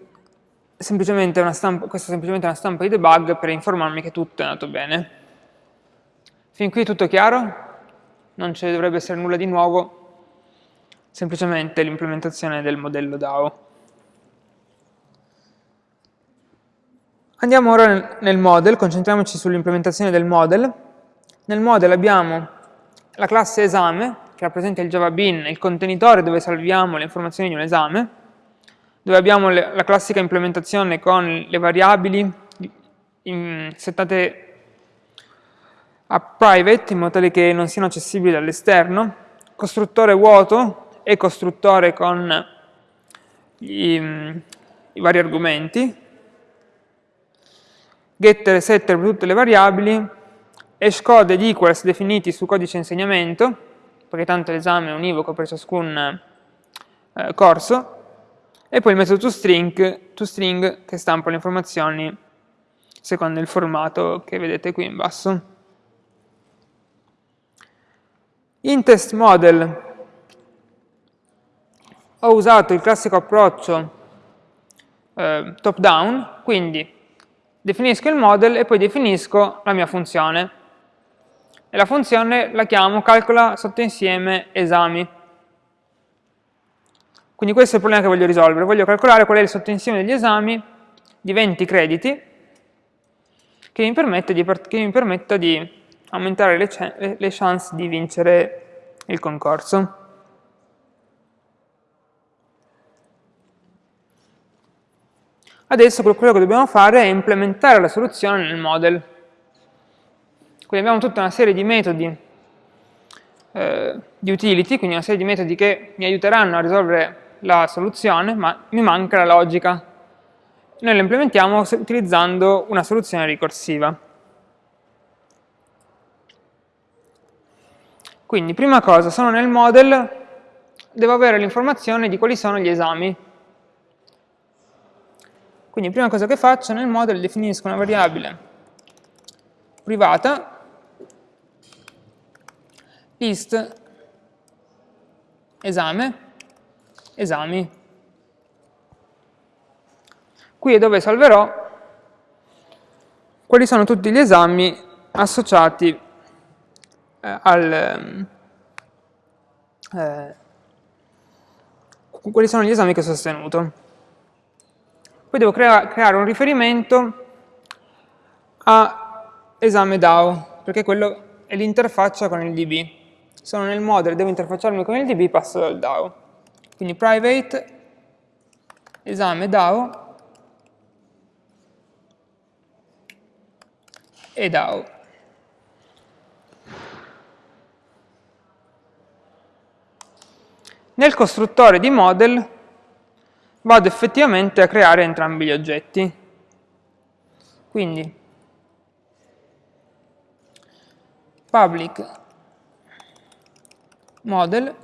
semplicemente una stampa, è semplicemente una stampa di debug per informarmi che tutto è andato bene. Fin qui tutto chiaro? Non ci dovrebbe essere nulla di nuovo, semplicemente l'implementazione del modello DAO. Andiamo ora nel model, concentriamoci sull'implementazione del model. Nel model abbiamo la classe esame, che rappresenta il Java Bin, il contenitore dove salviamo le informazioni di un esame, dove abbiamo le, la classica implementazione con le variabili in, settate a private in modo tale che non siano accessibili dall'esterno, costruttore vuoto e costruttore con i, i vari argomenti, getter e setter per tutte le variabili, hashcode ed equals definiti su codice insegnamento, perché tanto l'esame è univoco per ciascun eh, corso, e poi il metodo toString, toString che stampa le informazioni secondo il formato che vedete qui in basso. In test model ho usato il classico approccio eh, top down, quindi definisco il model e poi definisco la mia funzione. E la funzione la chiamo calcola sottoinsieme esami. Quindi questo è il problema che voglio risolvere. Voglio calcolare qual è il sottoinsieme degli esami di 20 crediti che mi permetta di, che mi permetta di aumentare le, le chance di vincere il concorso. Adesso quello che dobbiamo fare è implementare la soluzione nel model. Quindi abbiamo tutta una serie di metodi eh, di utility, quindi una serie di metodi che mi aiuteranno a risolvere la soluzione, ma mi manca la logica. Noi la implementiamo utilizzando una soluzione ricorsiva. Quindi, prima cosa, sono nel model, devo avere l'informazione di quali sono gli esami. Quindi, prima cosa che faccio, nel model definisco una variabile privata list esame esami. Qui è dove salverò quali sono tutti gli esami associati eh, al... Eh, quali sono gli esami che ho sostenuto. Poi devo crea creare un riferimento a esame DAO, perché quello è l'interfaccia con il DB. Sono nel model, devo interfacciarmi con il DB, passo dal DAO. Quindi private esame DAO e DAO. Nel costruttore di model vado effettivamente a creare entrambi gli oggetti. Quindi public model,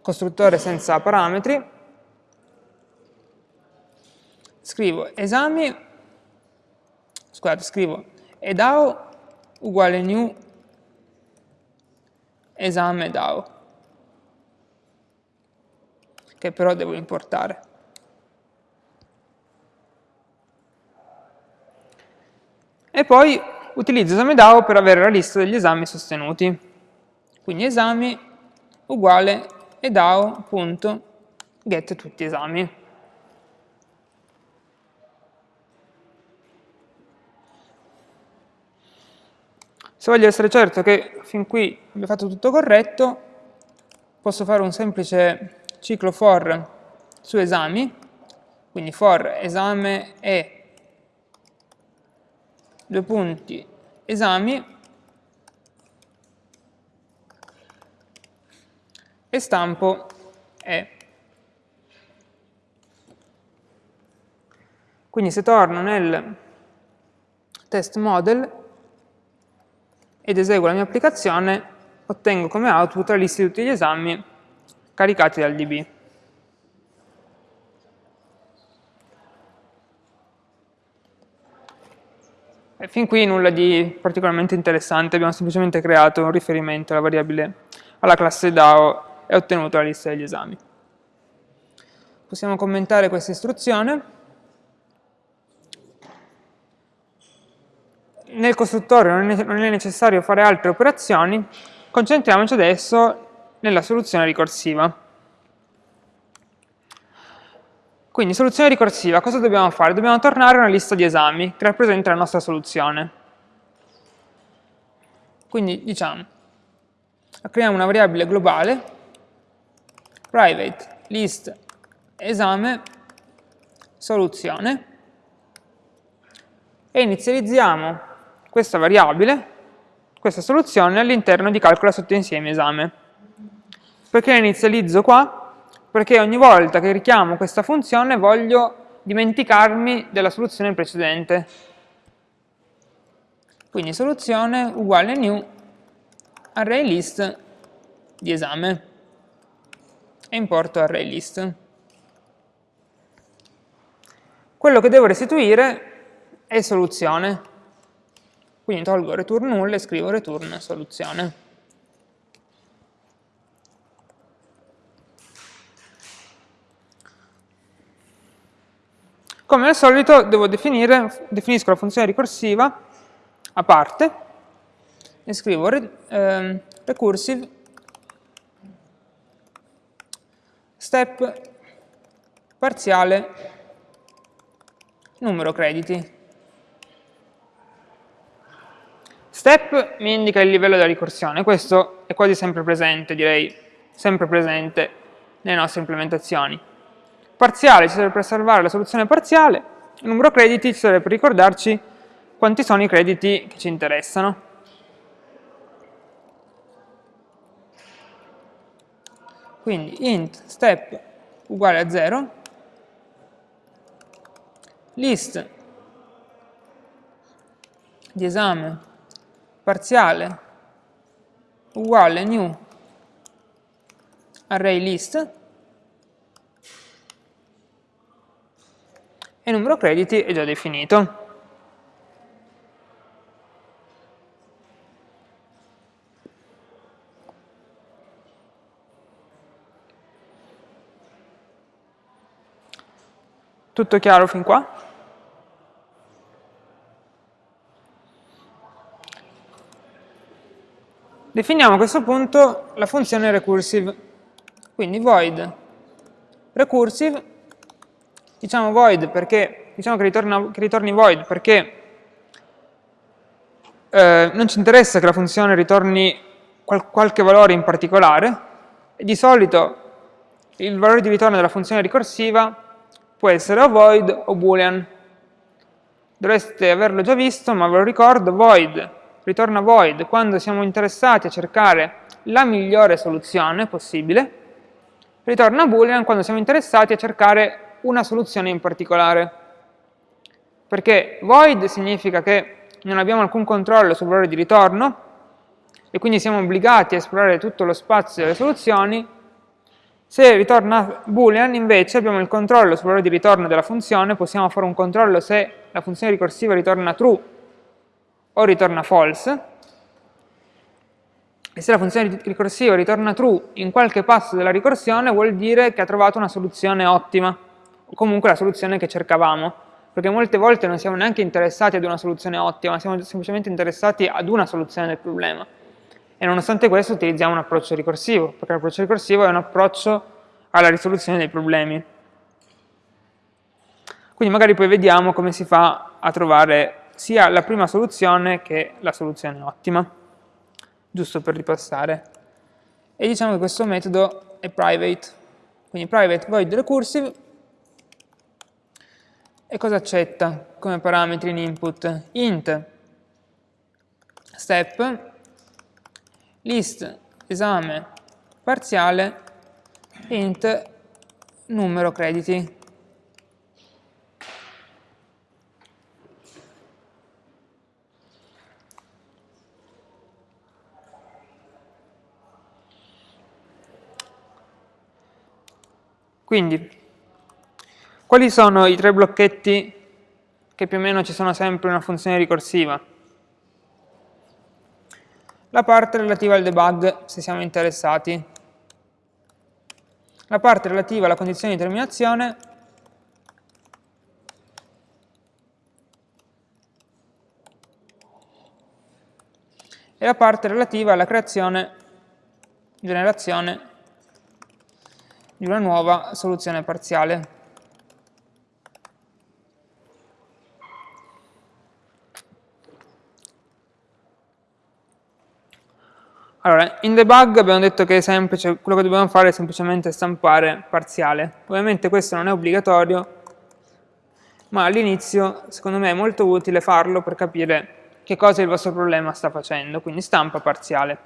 costruttore senza parametri, scrivo esami scusate, scrivo edao uguale new esame DAO, che però devo importare. E poi utilizzo esame DAO per avere la lista degli esami sostenuti. Quindi esami uguale edao.get tutti esami. Se voglio essere certo che fin qui abbia fatto tutto corretto, posso fare un semplice ciclo for su esami, quindi for esame e due punti esami e stampo e. Quindi se torno nel test model ed eseguo la mia applicazione, ottengo come output la lista di tutti gli esami caricati dal DB. E fin qui nulla di particolarmente interessante, abbiamo semplicemente creato un riferimento alla variabile, alla classe DAO e ottenuto la lista degli esami. Possiamo commentare questa istruzione. nel costruttore non è necessario fare altre operazioni, concentriamoci adesso nella soluzione ricorsiva. Quindi, soluzione ricorsiva, cosa dobbiamo fare? Dobbiamo tornare a una lista di esami che rappresenta la nostra soluzione. Quindi diciamo, creiamo una variabile globale, private list esame soluzione, e inizializziamo questa variabile, questa soluzione all'interno di calcola sottoinsieme esame. Perché la inizializzo qua? Perché ogni volta che richiamo questa funzione voglio dimenticarmi della soluzione precedente. Quindi soluzione uguale new array list di esame e importo array list. Quello che devo restituire è soluzione, quindi tolgo return null e scrivo return soluzione. Come al solito devo definire, definisco la funzione ricorsiva a parte e scrivo eh, recursive step parziale numero crediti. Step mi indica il livello della ricorsione, questo è quasi sempre presente, direi sempre presente nelle nostre implementazioni. Parziale ci serve per salvare la soluzione parziale, numero crediti ci serve per ricordarci quanti sono i crediti che ci interessano. Quindi int step uguale a 0, list di esame parziale uguale new array list e numero crediti è già definito. Tutto chiaro fin qua? Definiamo a questo punto la funzione recursive. Quindi void recursive, diciamo void perché, diciamo che, ritorna, che ritorni void perché eh, non ci interessa che la funzione ritorni qual qualche valore in particolare, di solito il valore di ritorno della funzione ricorsiva può essere o void o boolean. Dovreste averlo già visto, ma ve lo ricordo, void ritorna void quando siamo interessati a cercare la migliore soluzione possibile, ritorna boolean quando siamo interessati a cercare una soluzione in particolare. Perché void significa che non abbiamo alcun controllo sul valore di ritorno e quindi siamo obbligati a esplorare tutto lo spazio delle soluzioni, se ritorna boolean invece abbiamo il controllo sul valore di ritorno della funzione, possiamo fare un controllo se la funzione ricorsiva ritorna true o ritorna false, e se la funzione ricorsiva ritorna true in qualche passo della ricorsione vuol dire che ha trovato una soluzione ottima, o comunque la soluzione che cercavamo, perché molte volte non siamo neanche interessati ad una soluzione ottima, siamo semplicemente interessati ad una soluzione del problema. E nonostante questo utilizziamo un approccio ricorsivo, perché l'approccio ricorsivo è un approccio alla risoluzione dei problemi. Quindi magari poi vediamo come si fa a trovare sia la prima soluzione che la soluzione ottima, giusto per ripassare. E diciamo che questo metodo è private, quindi private void recursive, e cosa accetta come parametri in input? int step list esame parziale int numero crediti Quindi, quali sono i tre blocchetti che più o meno ci sono sempre in una funzione ricorsiva? La parte relativa al debug, se siamo interessati. La parte relativa alla condizione di terminazione. E la parte relativa alla creazione, generazione di una nuova soluzione parziale. Allora, in debug abbiamo detto che semplice, quello che dobbiamo fare è semplicemente stampare parziale. Ovviamente questo non è obbligatorio, ma all'inizio secondo me è molto utile farlo per capire che cosa il vostro problema sta facendo, quindi stampa parziale.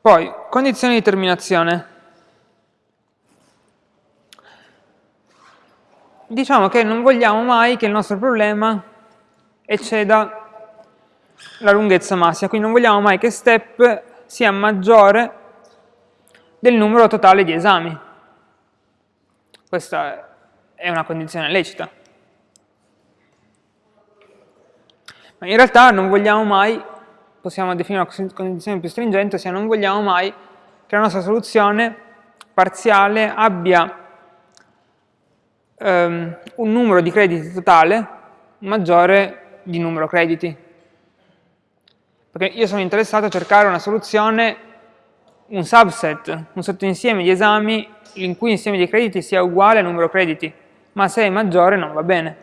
Poi, condizioni di terminazione. Diciamo che non vogliamo mai che il nostro problema ecceda la lunghezza massima, quindi non vogliamo mai che step sia maggiore del numero totale di esami. Questa è una condizione lecita. Ma in realtà non vogliamo mai possiamo definire una condizione più stringente, ossia non vogliamo mai che la nostra soluzione parziale abbia um, un numero di crediti totale maggiore di numero crediti. Perché io sono interessato a cercare una soluzione, un subset, un sottoinsieme di esami in cui l'insieme di crediti sia uguale al numero crediti, ma se è maggiore non va bene.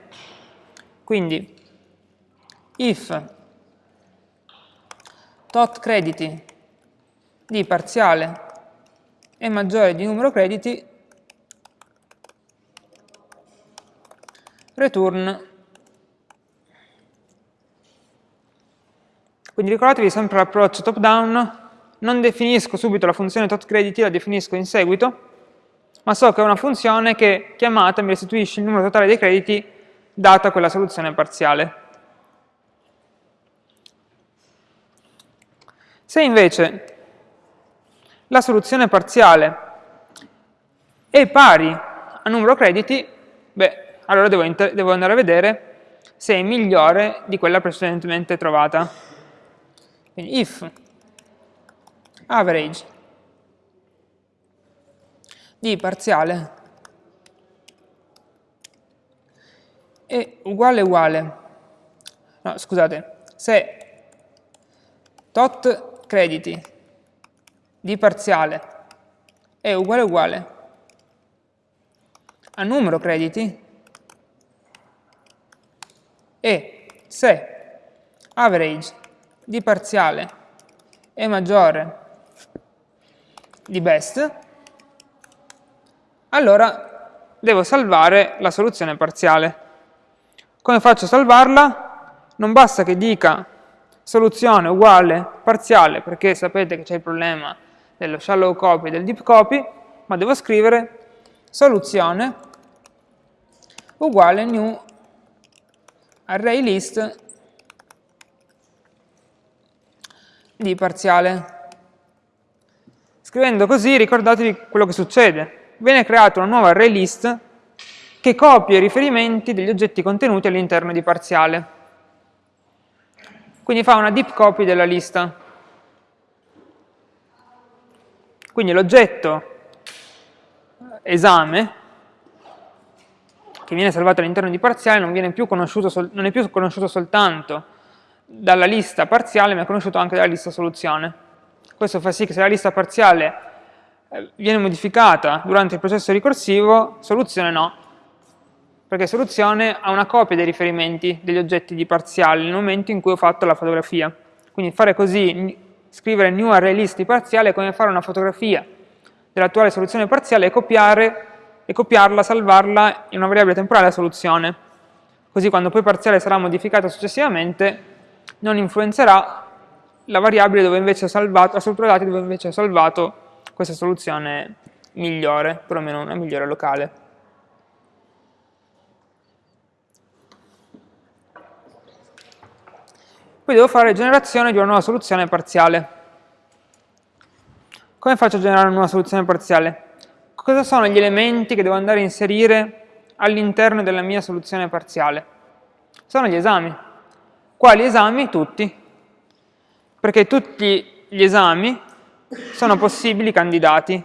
Quindi, if tot crediti di parziale è maggiore di numero crediti, return. Quindi ricordatevi sempre l'approccio top down, non definisco subito la funzione tot crediti, la definisco in seguito, ma so che è una funzione che chiamata mi restituisce il numero totale dei crediti data quella soluzione parziale. Se invece la soluzione parziale è pari a numero crediti, beh, allora devo, devo andare a vedere se è migliore di quella precedentemente trovata. Quindi if average di parziale è uguale uguale, no scusate, se tot crediti di parziale è uguale uguale a numero crediti e se average di parziale è maggiore di best, allora devo salvare la soluzione parziale. Come faccio a salvarla? Non basta che dica soluzione uguale parziale, perché sapete che c'è il problema dello shallow copy e del deep copy, ma devo scrivere soluzione uguale new array list di parziale. Scrivendo così ricordatevi quello che succede. Viene creata una nuova array list che copia i riferimenti degli oggetti contenuti all'interno di parziale. Quindi fa una deep copy della lista. Quindi l'oggetto esame, che viene salvato all'interno di parziale, non, più non è più conosciuto soltanto dalla lista parziale, ma è conosciuto anche dalla lista soluzione. Questo fa sì che se la lista parziale eh, viene modificata durante il processo ricorsivo, soluzione no, perché soluzione ha una copia dei riferimenti degli oggetti di parziale nel momento in cui ho fatto la fotografia. Quindi fare così, scrivere new array list di parziale è come fare una fotografia dell'attuale soluzione parziale e, copiare, e copiarla, salvarla in una variabile temporale a soluzione. Così quando poi parziale sarà modificata successivamente non influenzerà la variabile dove invece ho salvato, la struttura dati dove invece ho salvato questa soluzione migliore, perlomeno una migliore locale. Poi devo fare generazione di una nuova soluzione parziale. Come faccio a generare una nuova soluzione parziale? Cosa sono gli elementi che devo andare a inserire all'interno della mia soluzione parziale? Sono gli esami. Quali esami? Tutti. Perché tutti gli esami sono possibili candidati.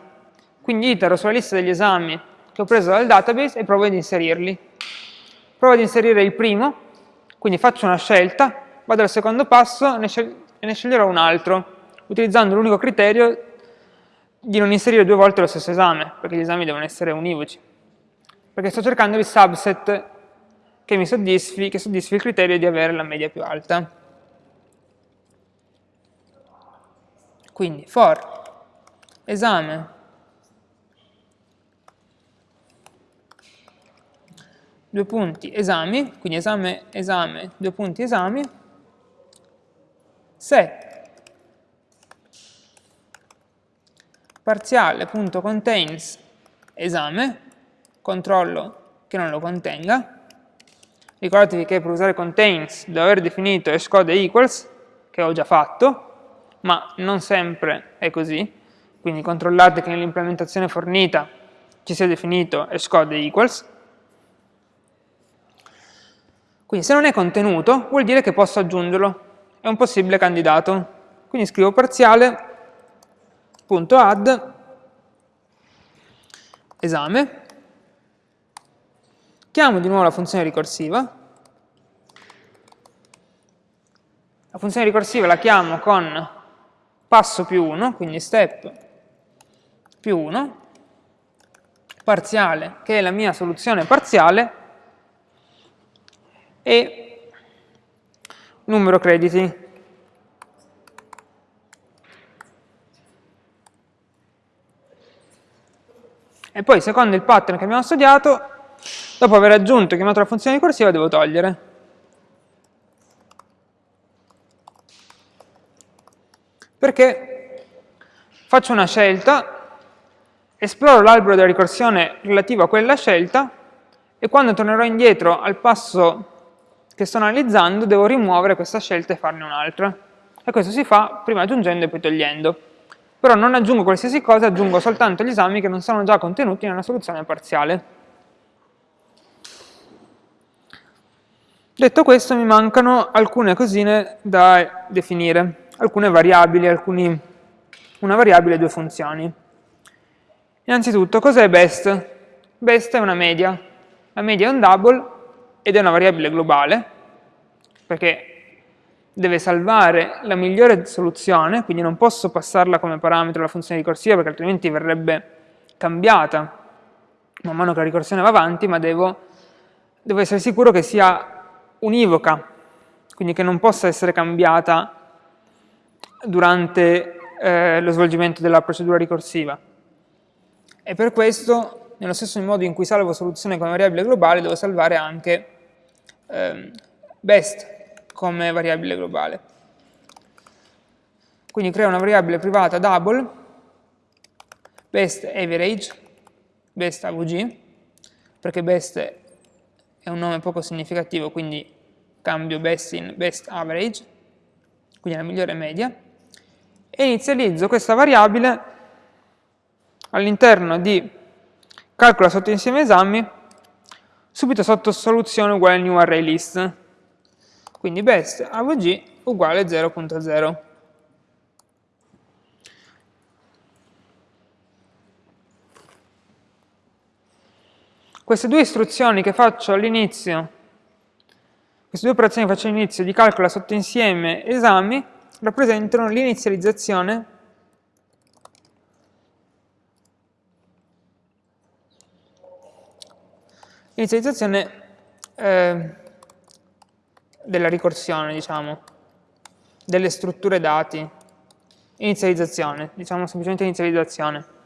Quindi itero sulla lista degli esami che ho preso dal database e provo ad inserirli. Provo ad inserire il primo, quindi faccio una scelta, vado al secondo passo e ne sceglierò un altro, utilizzando l'unico criterio di non inserire due volte lo stesso esame, perché gli esami devono essere univoci. Perché sto cercando il subset che mi soddisfi, che soddisfi il criterio di avere la media più alta. Quindi for esame. Due punti esami, quindi esame, esame, due punti esami, se. Parziale.contains esame, controllo che non lo contenga, ricordatevi che per usare contains devo aver definito hashcode equals, che ho già fatto, ma non sempre è così, quindi controllate che nell'implementazione fornita ci sia definito hashcode equals, quindi se non è contenuto vuol dire che posso aggiungerlo, è un possibile candidato. Quindi scrivo parziale.add esame, chiamo di nuovo la funzione ricorsiva, la funzione ricorsiva la chiamo con passo più 1, quindi step più 1, parziale, che è la mia soluzione parziale, e numero crediti. E poi, secondo il pattern che abbiamo studiato, dopo aver aggiunto e chiamato la funzione ricorsiva, devo togliere. Perché faccio una scelta, esploro l'albero della ricorsione relativo a quella scelta, e quando tornerò indietro al passo che sto analizzando devo rimuovere questa scelta e farne un'altra. E questo si fa prima aggiungendo e poi togliendo. Però non aggiungo qualsiasi cosa, aggiungo soltanto gli esami che non sono già contenuti nella soluzione parziale. Detto questo mi mancano alcune cosine da definire, alcune variabili, alcuni, una variabile e due funzioni. Innanzitutto, cos'è best? Best è una media. La media è un double ed è una variabile globale, perché deve salvare la migliore soluzione, quindi non posso passarla come parametro alla funzione ricorsiva perché altrimenti verrebbe cambiata man mano che la ricorsione va avanti, ma devo, devo essere sicuro che sia univoca, quindi che non possa essere cambiata durante eh, lo svolgimento della procedura ricorsiva. E per questo, nello stesso modo in cui salvo soluzione come variabile globale, devo salvare anche eh, best come variabile globale. Quindi creo una variabile privata double, best average, best AVG, perché best è un nome poco significativo, quindi cambio best in best average, quindi la migliore media, e inizializzo questa variabile all'interno di calcola sotto insieme esami, subito sotto soluzione uguale new array list. Quindi best avg uguale 0.0. Queste due istruzioni che faccio all'inizio, queste due operazioni che faccio all'inizio di calcola sotto insieme esami, rappresentano l'inizializzazione inizializzazione eh, della ricorsione, diciamo, delle strutture dati, inizializzazione, diciamo semplicemente inizializzazione.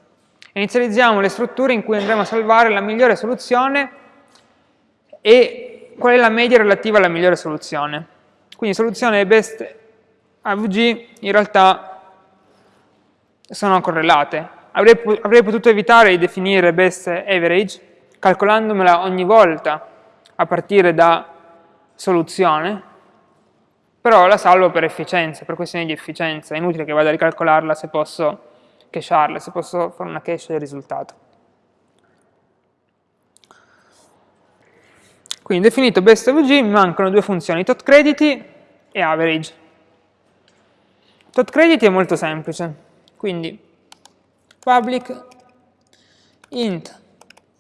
Inizializziamo le strutture in cui andremo a salvare la migliore soluzione e qual è la media relativa alla migliore soluzione. Quindi soluzione best AVG in realtà sono correlate. Avrei, avrei potuto evitare di definire best average calcolandomela ogni volta a partire da soluzione, però la salvo per efficienza, per questioni di efficienza, è inutile che vada a ricalcolarla se posso cachearla, se posso fare una cache del risultato. Quindi definito best of g mi mancano due funzioni, tot crediti e average. Tot crediti è molto semplice, quindi public int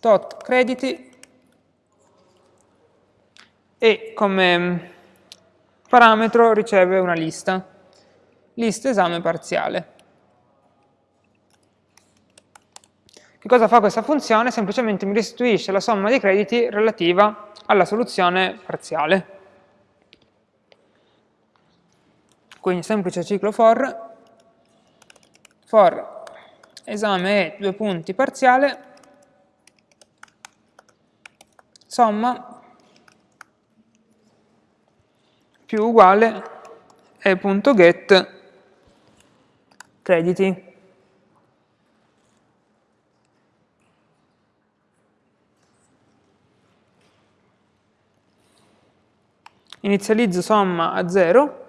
tot crediti e come parametro riceve una lista, lista esame parziale. Che cosa fa questa funzione? Semplicemente mi restituisce la somma dei crediti relativa alla soluzione parziale. Quindi semplice ciclo for, for esame è due punti parziale, somma più uguale e.get crediti. Inizializzo somma a 0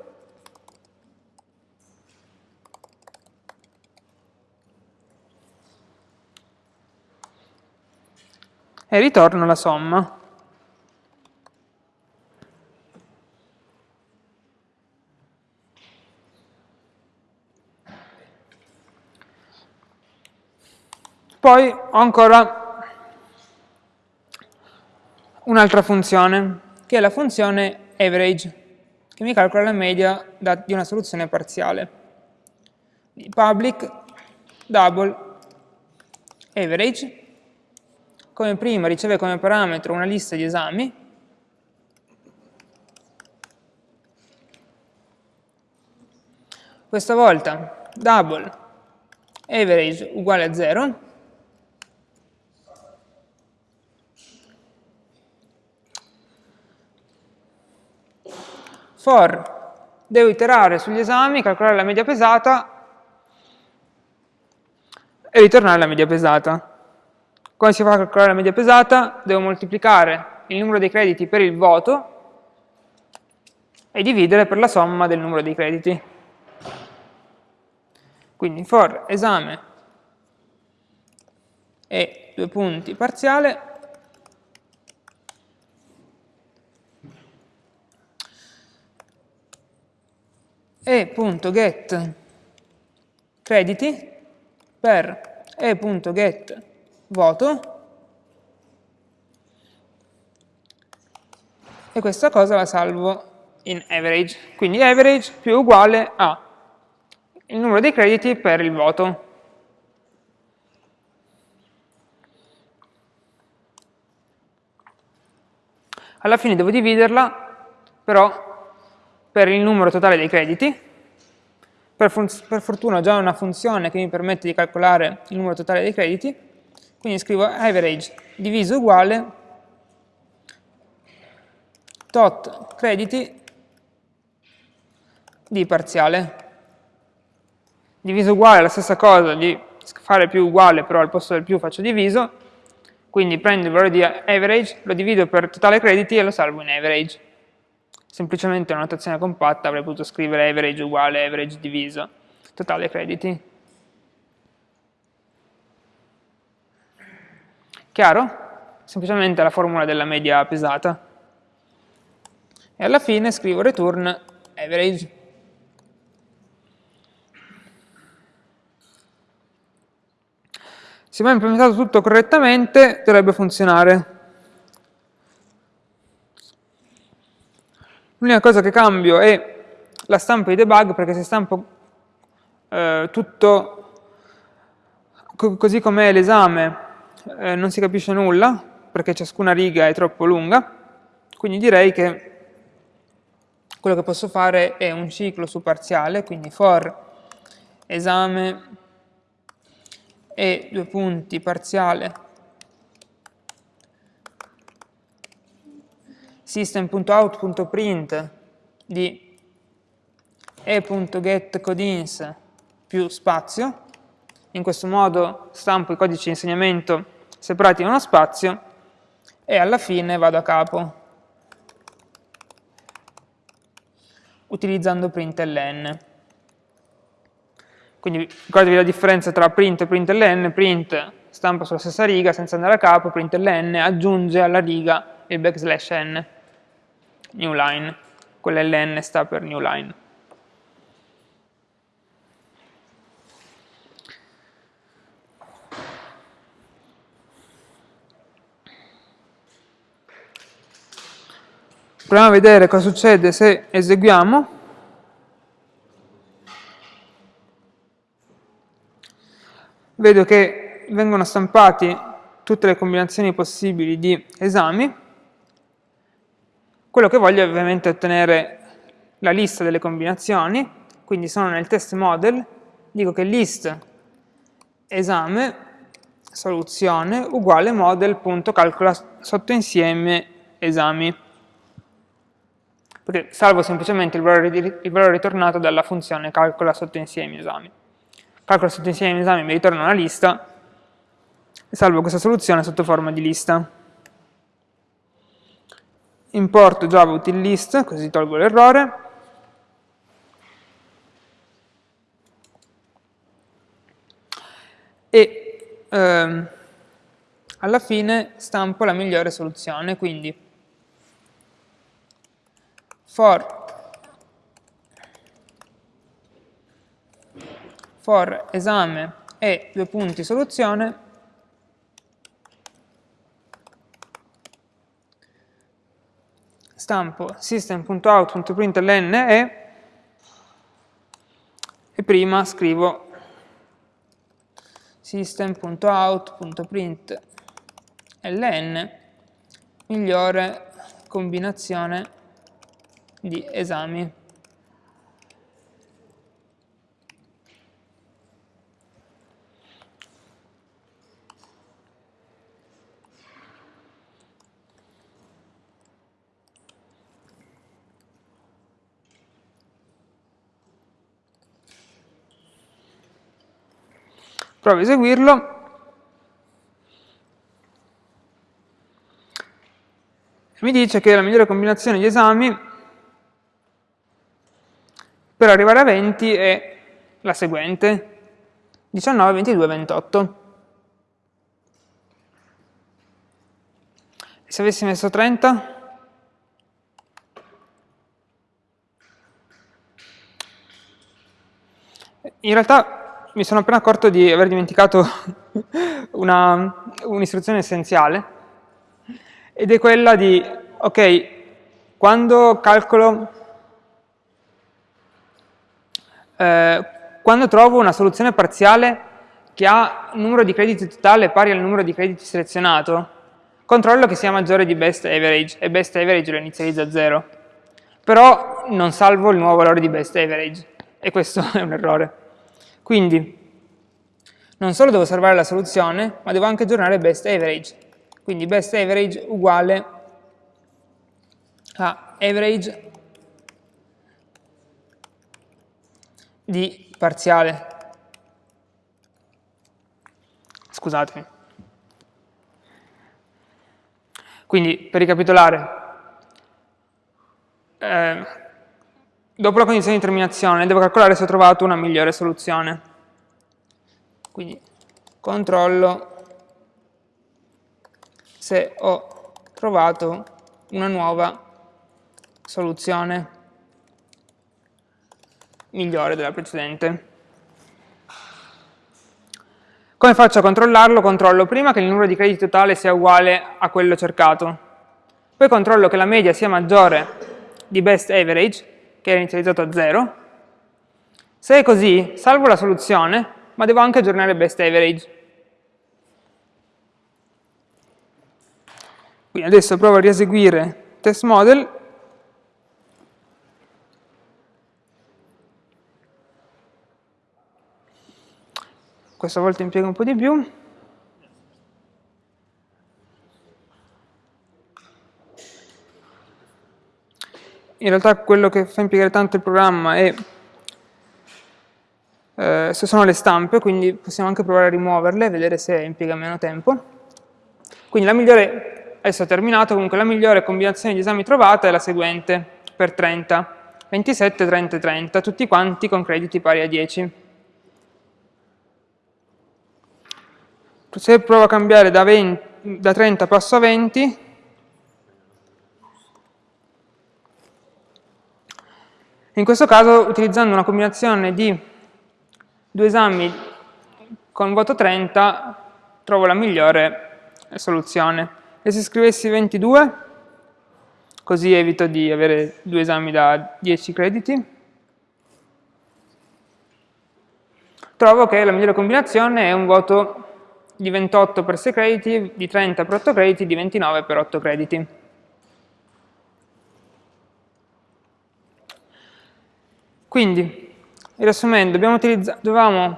e ritorno la somma. Poi ho ancora un'altra funzione, che è la funzione average, che mi calcola la media di una soluzione parziale. Public double average, come prima riceve come parametro una lista di esami, questa volta double average uguale a 0, for devo iterare sugli esami, calcolare la media pesata e ritornare la media pesata. Come si fa a calcolare la media pesata? Devo moltiplicare il numero dei crediti per il voto e dividere per la somma del numero dei crediti. Quindi for esame e due punti parziale e.get crediti per e.get voto e questa cosa la salvo in average. Quindi average più uguale a il numero dei crediti per il voto. Alla fine devo dividerla però per il numero totale dei crediti. Per, per fortuna ho già una funzione che mi permette di calcolare il numero totale dei crediti, quindi scrivo average diviso uguale tot crediti di parziale. Diviso uguale è la stessa cosa di fare più uguale, però al posto del più faccio diviso, quindi prendo il valore di average, lo divido per totale crediti e lo salvo in average. Semplicemente una notazione compatta avrei potuto scrivere average uguale average diviso totale crediti. Chiaro? Semplicemente la formula della media pesata. E alla fine scrivo return average. Se abbiamo implementato tutto correttamente, dovrebbe funzionare. L'unica cosa che cambio è la stampa di debug, perché se stampo eh, tutto co così com'è l'esame, eh, non si capisce nulla, perché ciascuna riga è troppo lunga, quindi direi che quello che posso fare è un ciclo su parziale, quindi for esame e due punti parziale system.out.print di e.getCodins più spazio. In questo modo stampo i codici di insegnamento separati in uno spazio e alla fine vado a capo utilizzando println. Quindi ricordatevi la differenza tra print e println, print stampa sulla stessa riga senza andare a capo, println aggiunge alla riga il backslash n, new line, quella ln sta per new line. Proviamo a vedere cosa succede se eseguiamo vedo che vengono stampati tutte le combinazioni possibili di esami. Quello che voglio è ovviamente ottenere la lista delle combinazioni, quindi sono nel test model, dico che list esame soluzione uguale model.calcola sottoinsieme esami perché salvo semplicemente il valore, il valore ritornato dalla funzione calcola sottoinsieme esami calcolo sotto insieme di esami mi ritorna una lista e salvo questa soluzione sotto forma di lista. Importo java util list, così tolgo l'errore. E ehm, alla fine stampo la migliore soluzione, quindi for for esame e due punti soluzione stampo system.out.println e e prima scrivo system.out.println migliore combinazione di esami provo a eseguirlo, mi dice che la migliore combinazione di esami per arrivare a 20 è la seguente, 19, 22, 28. E se avessi messo 30? In realtà mi sono appena accorto di aver dimenticato un'istruzione un essenziale, ed è quella di, ok, quando calcolo, eh, quando trovo una soluzione parziale che ha numero di crediti totale pari al numero di crediti selezionato, controllo che sia maggiore di best average, e best average lo inizializzo a 0. Però non salvo il nuovo valore di best average, e questo è un errore. Quindi, non solo devo salvare la soluzione, ma devo anche aggiornare best average. Quindi best average uguale a average di parziale. Scusatemi. Quindi, per ricapitolare, eh, dopo la condizione di terminazione devo calcolare se ho trovato una migliore soluzione. Quindi controllo se ho trovato una nuova soluzione migliore della precedente. Come faccio a controllarlo? Controllo prima che il numero di crediti totale sia uguale a quello cercato, poi controllo che la media sia maggiore di best average, che è inizializzato a 0. Se è così, salvo la soluzione, ma devo anche aggiornare best average. Quindi adesso provo a rieseguire test model questa volta impiego un po' di più. In realtà quello che fa impiegare tanto il programma è eh, sono le stampe, quindi possiamo anche provare a rimuoverle vedere se impiega meno tempo. Quindi la migliore, adesso ho terminato, comunque la migliore combinazione di esami trovata è la seguente, per 30, 27, 30 e 30, tutti quanti con crediti pari a 10. se provo a cambiare da, 20, da 30 passo a 20, in questo caso utilizzando una combinazione di due esami con voto 30 trovo la migliore soluzione. E se scrivessi 22, così evito di avere due esami da 10 crediti, trovo che la migliore combinazione è un voto di 28 per 6 crediti, di 30 per 8 crediti, di 29 per 8 crediti. Quindi, riassumendo, abbiamo, dovevamo,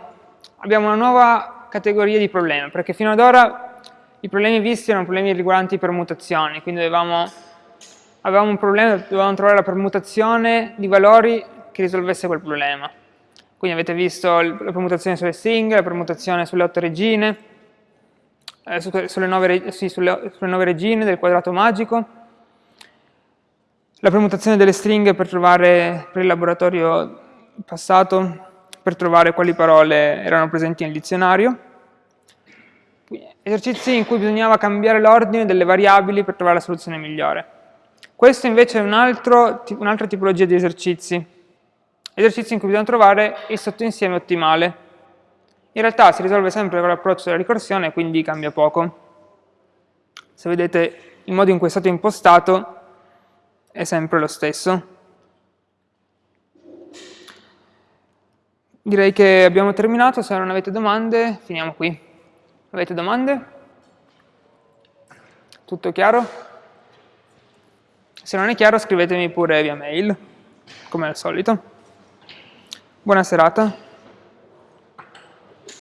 abbiamo una nuova categoria di problemi, perché fino ad ora i problemi visti erano problemi riguardanti permutazioni, quindi dovevamo, avevamo un problema, dovevamo trovare la permutazione di valori che risolvesse quel problema. Quindi avete visto la permutazione sulle stringhe, la permutazione sulle otto regine, eh, sulle, nove, sì, sulle, sulle nove regine del quadrato magico, la permutazione delle stringhe per trovare, per il laboratorio passato, per trovare quali parole erano presenti nel dizionario, esercizi in cui bisognava cambiare l'ordine delle variabili per trovare la soluzione migliore. Questo invece è un'altra un tipologia di esercizi, esercizi in cui bisogna trovare il sottoinsieme ottimale, in realtà si risolve sempre con l'approccio della ricorsione, quindi cambia poco. Se vedete il modo in cui è stato impostato è sempre lo stesso. Direi che abbiamo terminato, se non avete domande finiamo qui. Avete domande? Tutto chiaro? Se non è chiaro scrivetemi pure via mail, come al solito. Buona serata.